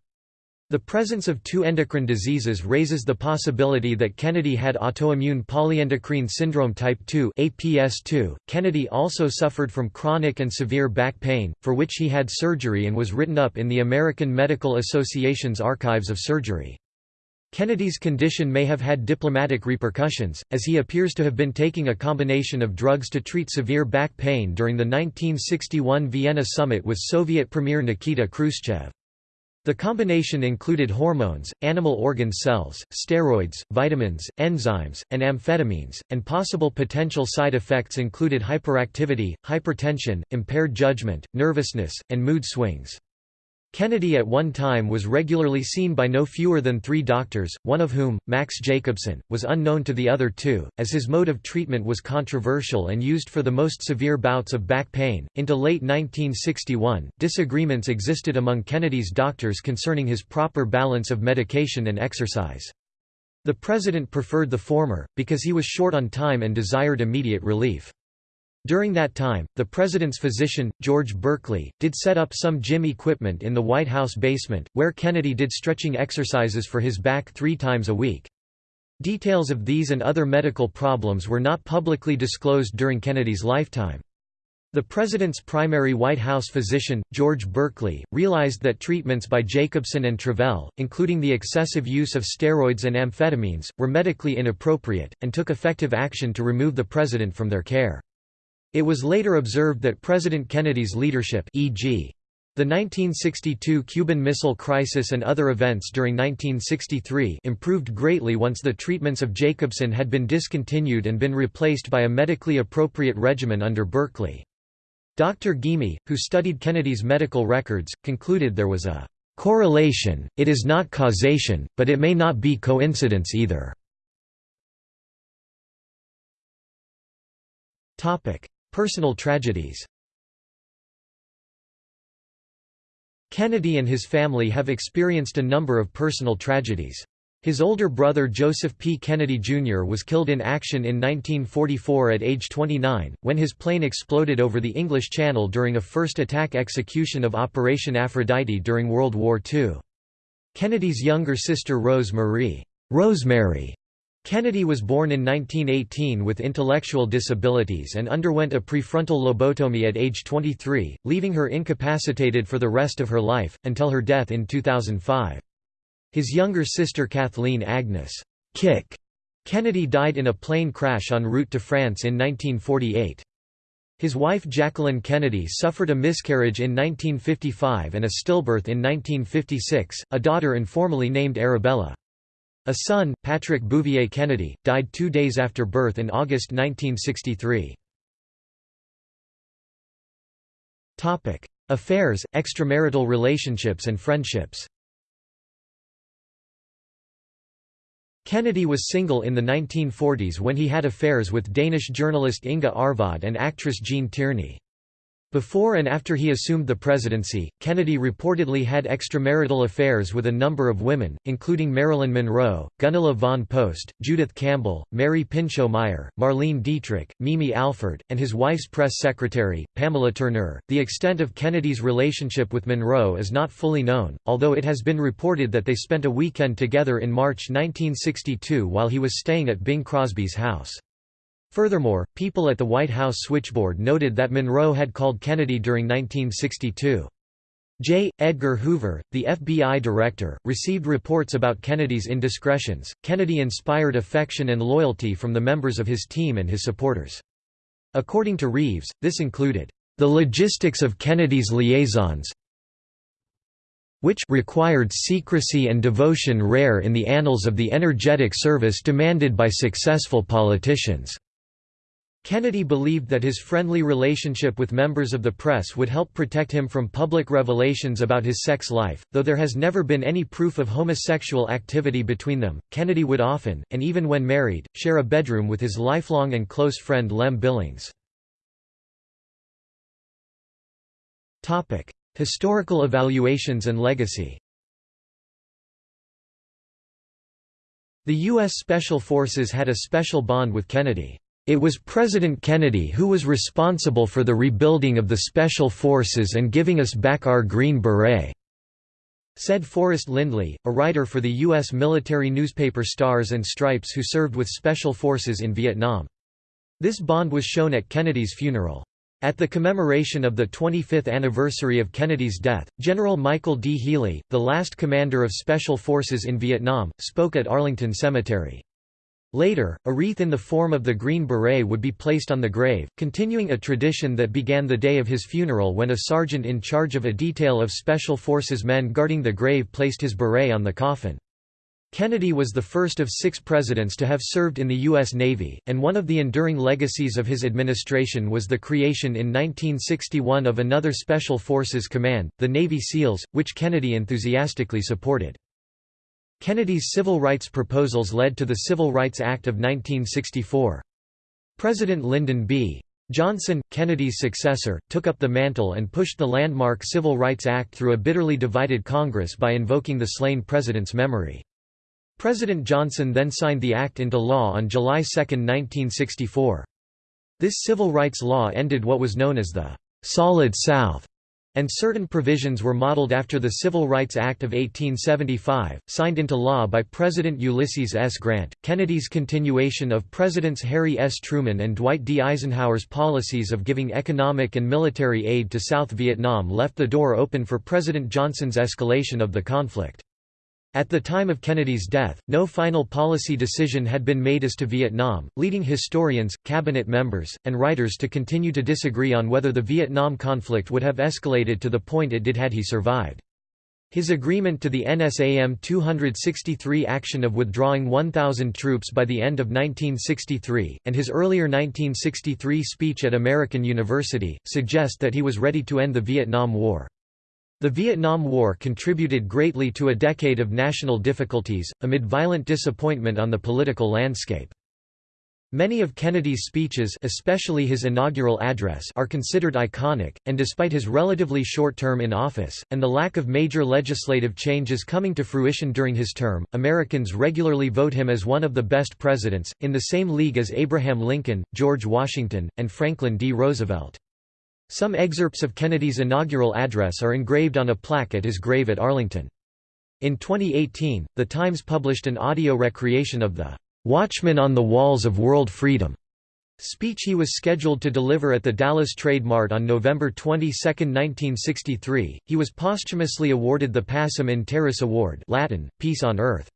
The presence of two endocrine diseases raises the possibility that Kennedy had autoimmune polyendocrine syndrome type 2 (APS2). Kennedy also suffered from chronic and severe back pain, for which he had surgery and was written up in the American Medical Association's Archives of Surgery. Kennedy's condition may have had diplomatic repercussions, as he appears to have been taking a combination of drugs to treat severe back pain during the 1961 Vienna summit with Soviet Premier Nikita Khrushchev. The combination included hormones, animal organ cells, steroids, vitamins, enzymes, and amphetamines, and possible potential side effects included hyperactivity, hypertension, impaired judgment, nervousness, and mood swings. Kennedy at one time was regularly seen by no fewer than three doctors, one of whom, Max Jacobson, was unknown to the other two, as his mode of treatment was controversial and used for the most severe bouts of back pain. Into late 1961, disagreements existed among Kennedy's doctors concerning his proper balance of medication and exercise. The president preferred the former, because he was short on time and desired immediate relief. During that time, the president's physician, George Burkley, did set up some gym equipment in the White House basement, where Kennedy did stretching exercises for his back three times a week. Details of these and other medical problems were not publicly disclosed during Kennedy's lifetime. The president's primary White House physician, George Burkley, realized that treatments by Jacobson and Travell, including the excessive use of steroids and amphetamines, were medically inappropriate, and took effective action to remove the president from their care. It was later observed that President Kennedy's leadership e.g. The 1962 Cuban Missile Crisis and other events during 1963 improved greatly once the treatments of Jacobson had been discontinued and been replaced by a medically appropriate regimen under Burkley. Dr. Ghaemi, who studied Kennedy's medical records, concluded there was a correlation, it is not causation, but it may not be coincidence either. Personal tragedies Kennedy and his family have experienced a number of personal tragedies. His older brother Joseph P. Kennedy, Jr. was killed in action in 1944 at age 29, when his plane exploded over the English Channel during a first attack execution of Operation Aphrodite during World War II. Kennedy's younger sister Rose Marie Rosemary Kennedy was born in 1918 with intellectual disabilities and underwent a prefrontal lobotomy at age 23, leaving her incapacitated for the rest of her life, until her death in 2005. His younger sister Kathleen Agnes Kick Kennedy died in a plane crash en route to France in 1948. His wife Jacqueline Kennedy suffered a miscarriage in 1955 and a stillbirth in 1956, a daughter informally named Arabella. A son, Patrick Bouvier Kennedy, died two days after birth in August 1963. Affairs, extramarital relationships and friendships Kennedy was single in the 1940s when he had affairs with Danish journalist Inga Arvad and actress Gene Tierney. Before and after he assumed the presidency, Kennedy reportedly had extramarital affairs with a number of women, including Marilyn Monroe, Gunilla von Post, Judith Campbell, Mary Pinchot Meyer, Marlene Dietrich, Mimi Alford, and his wife's press secretary, Pamela Turner. The extent of Kennedy's relationship with Monroe is not fully known, although it has been reported that they spent a weekend together in March 1962 while he was staying at Bing Crosby's house. Furthermore, people at the White House switchboard noted that Monroe had called Kennedy during 1962. J. Edgar Hoover, the FBI director, received reports about Kennedy's indiscretions. Kennedy inspired affection and loyalty from the members of his team and his supporters. According to Reeves, this included the logistics of Kennedy's liaisons, which required secrecy and devotion rare in the annals of the energetic service demanded by successful politicians. Kennedy believed that his friendly relationship with members of the press would help protect him from public revelations about his sex life, though there has never been any proof of homosexual activity between them. Kennedy would often, and even when married, share a bedroom with his lifelong and close friend Lem Billings. Topic: Historical evaluations and legacy The U.S. Special Forces had a special bond with Kennedy. It was President Kennedy who was responsible for the rebuilding of the Special Forces and giving us back our Green Beret," said Forrest Lindley, a writer for the U.S. military newspaper Stars and Stripes who served with Special Forces in Vietnam. This bond was shown at Kennedy's funeral. At the commemoration of the 25th anniversary of Kennedy's death, General Michael D. Healy, the last commander of Special Forces in Vietnam, spoke at Arlington Cemetery. Later, a wreath in the form of the Green Beret would be placed on the grave, continuing a tradition that began the day of his funeral when a sergeant in charge of a detail of Special Forces men guarding the grave placed his beret on the coffin. Kennedy was the first of six presidents to have served in the U.S. Navy, and one of the enduring legacies of his administration was the creation in 1961 of another Special Forces Command, the Navy SEALs, which Kennedy enthusiastically supported. Kennedy's civil rights proposals led to the Civil Rights Act of 1964. President Lyndon B. Johnson, Kennedy's successor, took up the mantle and pushed the landmark Civil Rights Act through a bitterly divided Congress by invoking the slain president's memory. President Johnson then signed the act into law on July 2, 1964. This civil rights law ended what was known as the «Solid South», and certain provisions were modeled after the Civil Rights Act of 1875, signed into law by President Ulysses S. Grant. Kennedy's continuation of Presidents Harry S. Truman and Dwight D. Eisenhower's policies of giving economic and military aid to South Vietnam left the door open for President Johnson's escalation of the conflict. At the time of Kennedy's death, no final policy decision had been made as to Vietnam, leading historians, cabinet members, and writers to continue to disagree on whether the Vietnam conflict would have escalated to the point it did had he survived. His agreement to the NSAM 263 action of withdrawing 1,000 troops by the end of 1963, and his earlier 1963 speech at American University, suggest that he was ready to end the Vietnam War. The Vietnam War contributed greatly to a decade of national difficulties, amid violent disappointment on the political landscape. Many of Kennedy's speeches especially his inaugural address are considered iconic, and despite his relatively short term in office, and the lack of major legislative changes coming to fruition during his term, Americans regularly vote him as one of the best presidents, in the same league as Abraham Lincoln, George Washington, and Franklin D. Roosevelt. Some excerpts of Kennedy's inaugural address are engraved on a plaque at his grave at Arlington. In 2018, The Times published an audio recreation of the "'Watchman on the Walls of World Freedom' speech he was scheduled to deliver at the Dallas Trade Mart on November 22, 1963. He was posthumously awarded the Pacem in Terris Award Latin, Peace on Earth.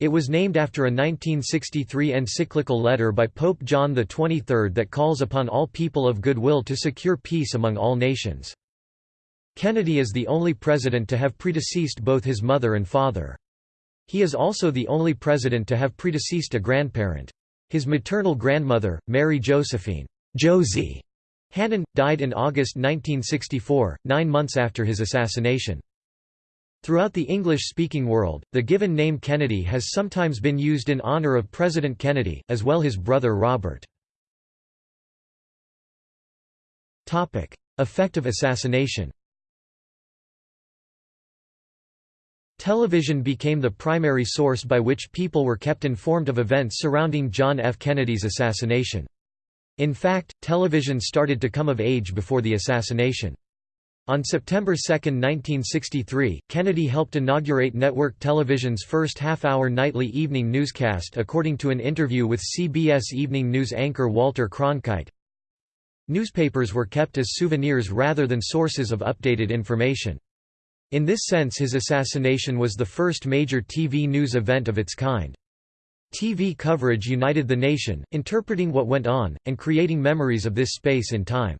It was named after a 1963 encyclical letter by Pope John XXIII that calls upon all people of goodwill to secure peace among all nations. Kennedy is the only president to have predeceased both his mother and father. He is also the only president to have predeceased a grandparent. His maternal grandmother, Mary Josephine Josie Hannon, died in August 1964, nine months after his assassination. Throughout the English-speaking world, the given name Kennedy has sometimes been used in honor of President Kennedy, as well as his brother Robert. Effective assassination Television became the primary source by which people were kept informed of events surrounding John F. Kennedy's assassination. In fact, television started to come of age before the assassination. On September 2, 1963, Kennedy helped inaugurate network television's first half-hour nightly evening newscast according to an interview with CBS Evening News anchor Walter Cronkite. Newspapers were kept as souvenirs rather than sources of updated information. In this sense his assassination was the first major TV news event of its kind. TV coverage united the nation, interpreting what went on, and creating memories of this space in time.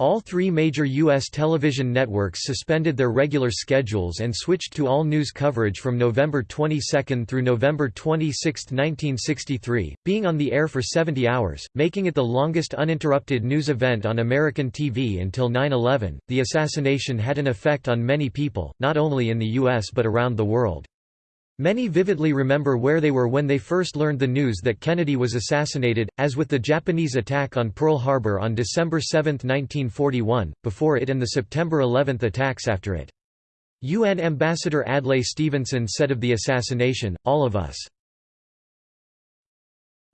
All three major U.S. television networks suspended their regular schedules and switched to all news coverage from November 22 through November 26, 1963, being on the air for 70 hours, making it the longest uninterrupted news event on American TV until 9-11. The assassination had an effect on many people, not only in the U.S. but around the world. Many vividly remember where they were when they first learned the news that Kennedy was assassinated, as with the Japanese attack on Pearl Harbor on December 7, 1941, before it and the September 11 attacks after it. UN Ambassador Adlai Stevenson said of the assassination, all of us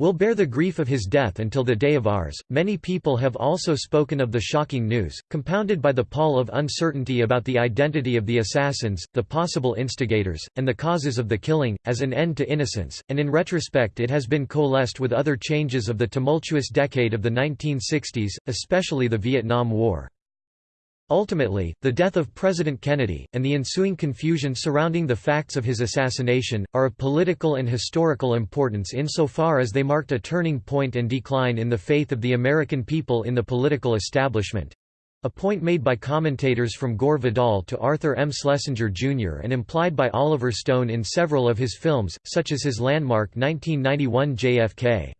will bear the grief of his death until the day of ours. Many people have also spoken of the shocking news, compounded by the pall of uncertainty about the identity of the assassins, the possible instigators, and the causes of the killing, as an end to innocence, and in retrospect it has been coalesced with other changes of the tumultuous decade of the 1960s, especially the Vietnam War. Ultimately, the death of President Kennedy, and the ensuing confusion surrounding the facts of his assassination, are of political and historical importance insofar as they marked a turning point and decline in the faith of the American people in the political establishment. A point made by commentators from Gore Vidal to Arthur M. Schlesinger Jr. and implied by Oliver Stone in several of his films, such as his landmark 1991 JFK.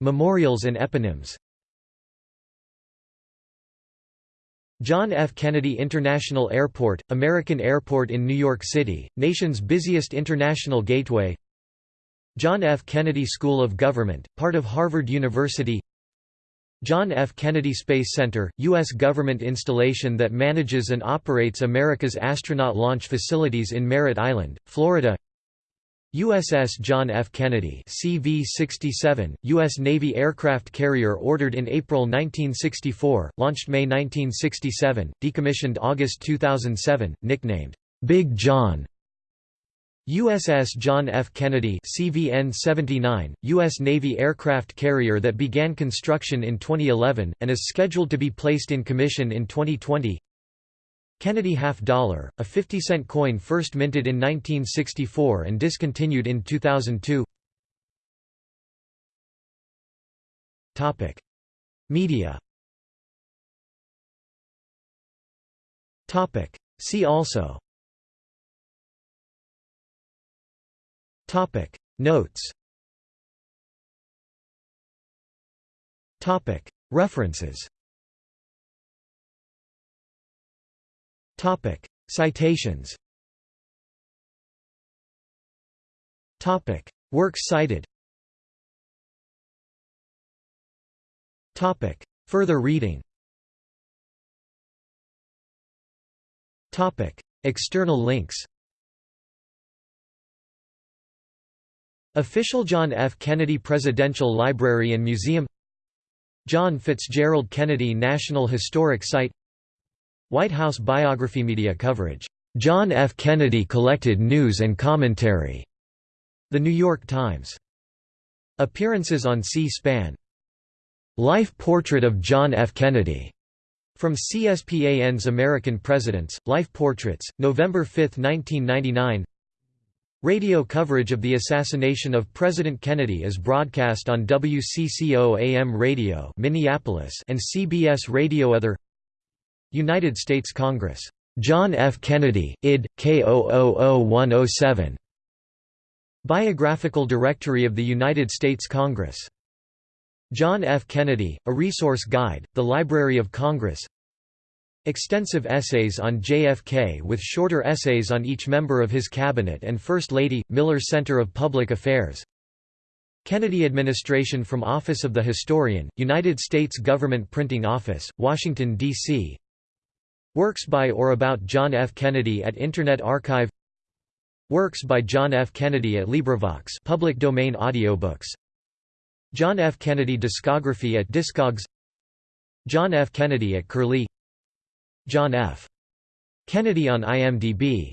Memorials and eponyms John F. Kennedy International Airport, American Airport in New York City, nation's busiest international gateway John F. Kennedy School of Government, part of Harvard University John F. Kennedy Space Center, U.S. government installation that manages and operates America's astronaut launch facilities in Merritt Island, Florida USS John F. Kennedy CV-67, U.S. Navy aircraft carrier ordered in April 1964, launched May 1967, decommissioned August 2007, nicknamed, "'Big John' USS John F. Kennedy CVN-79, U.S. Navy aircraft carrier that began construction in 2011, and is scheduled to be placed in commission in 2020 Kennedy half dollar, a 50-cent coin first minted in 1964 and discontinued in 2002 Topic. Media Topic. See also Topic. Notes Topic. References Topic. Citations Topic. Works cited Topic. Further reading Topic. External links Official John F. Kennedy Presidential Library and Museum John Fitzgerald Kennedy National Historic Site White House biography media coverage. John F. Kennedy collected news and commentary. The New York Times. Appearances on C-SPAN. Life Portrait of John F. Kennedy. From CSPAN's American Presidents, Life Portraits, November 5, 1999 Radio coverage of the assassination of President Kennedy is broadcast on WCCO AM radio Minneapolis and CBS Radio Other United States Congress. John F. Kennedy, id. K000107. Biographical Directory of the United States Congress. John F. Kennedy, A Resource Guide, The Library of Congress Extensive essays on JFK with shorter essays on each member of his cabinet and First Lady, Miller Center of Public Affairs Kennedy Administration from Office of the Historian, United States Government Printing Office, Washington, D.C. Works by or about John F. Kennedy at Internet Archive Works by John F. Kennedy at LibriVox public domain audiobooks John F. Kennedy discography at Discogs John F. Kennedy at Curlie John F. Kennedy on IMDb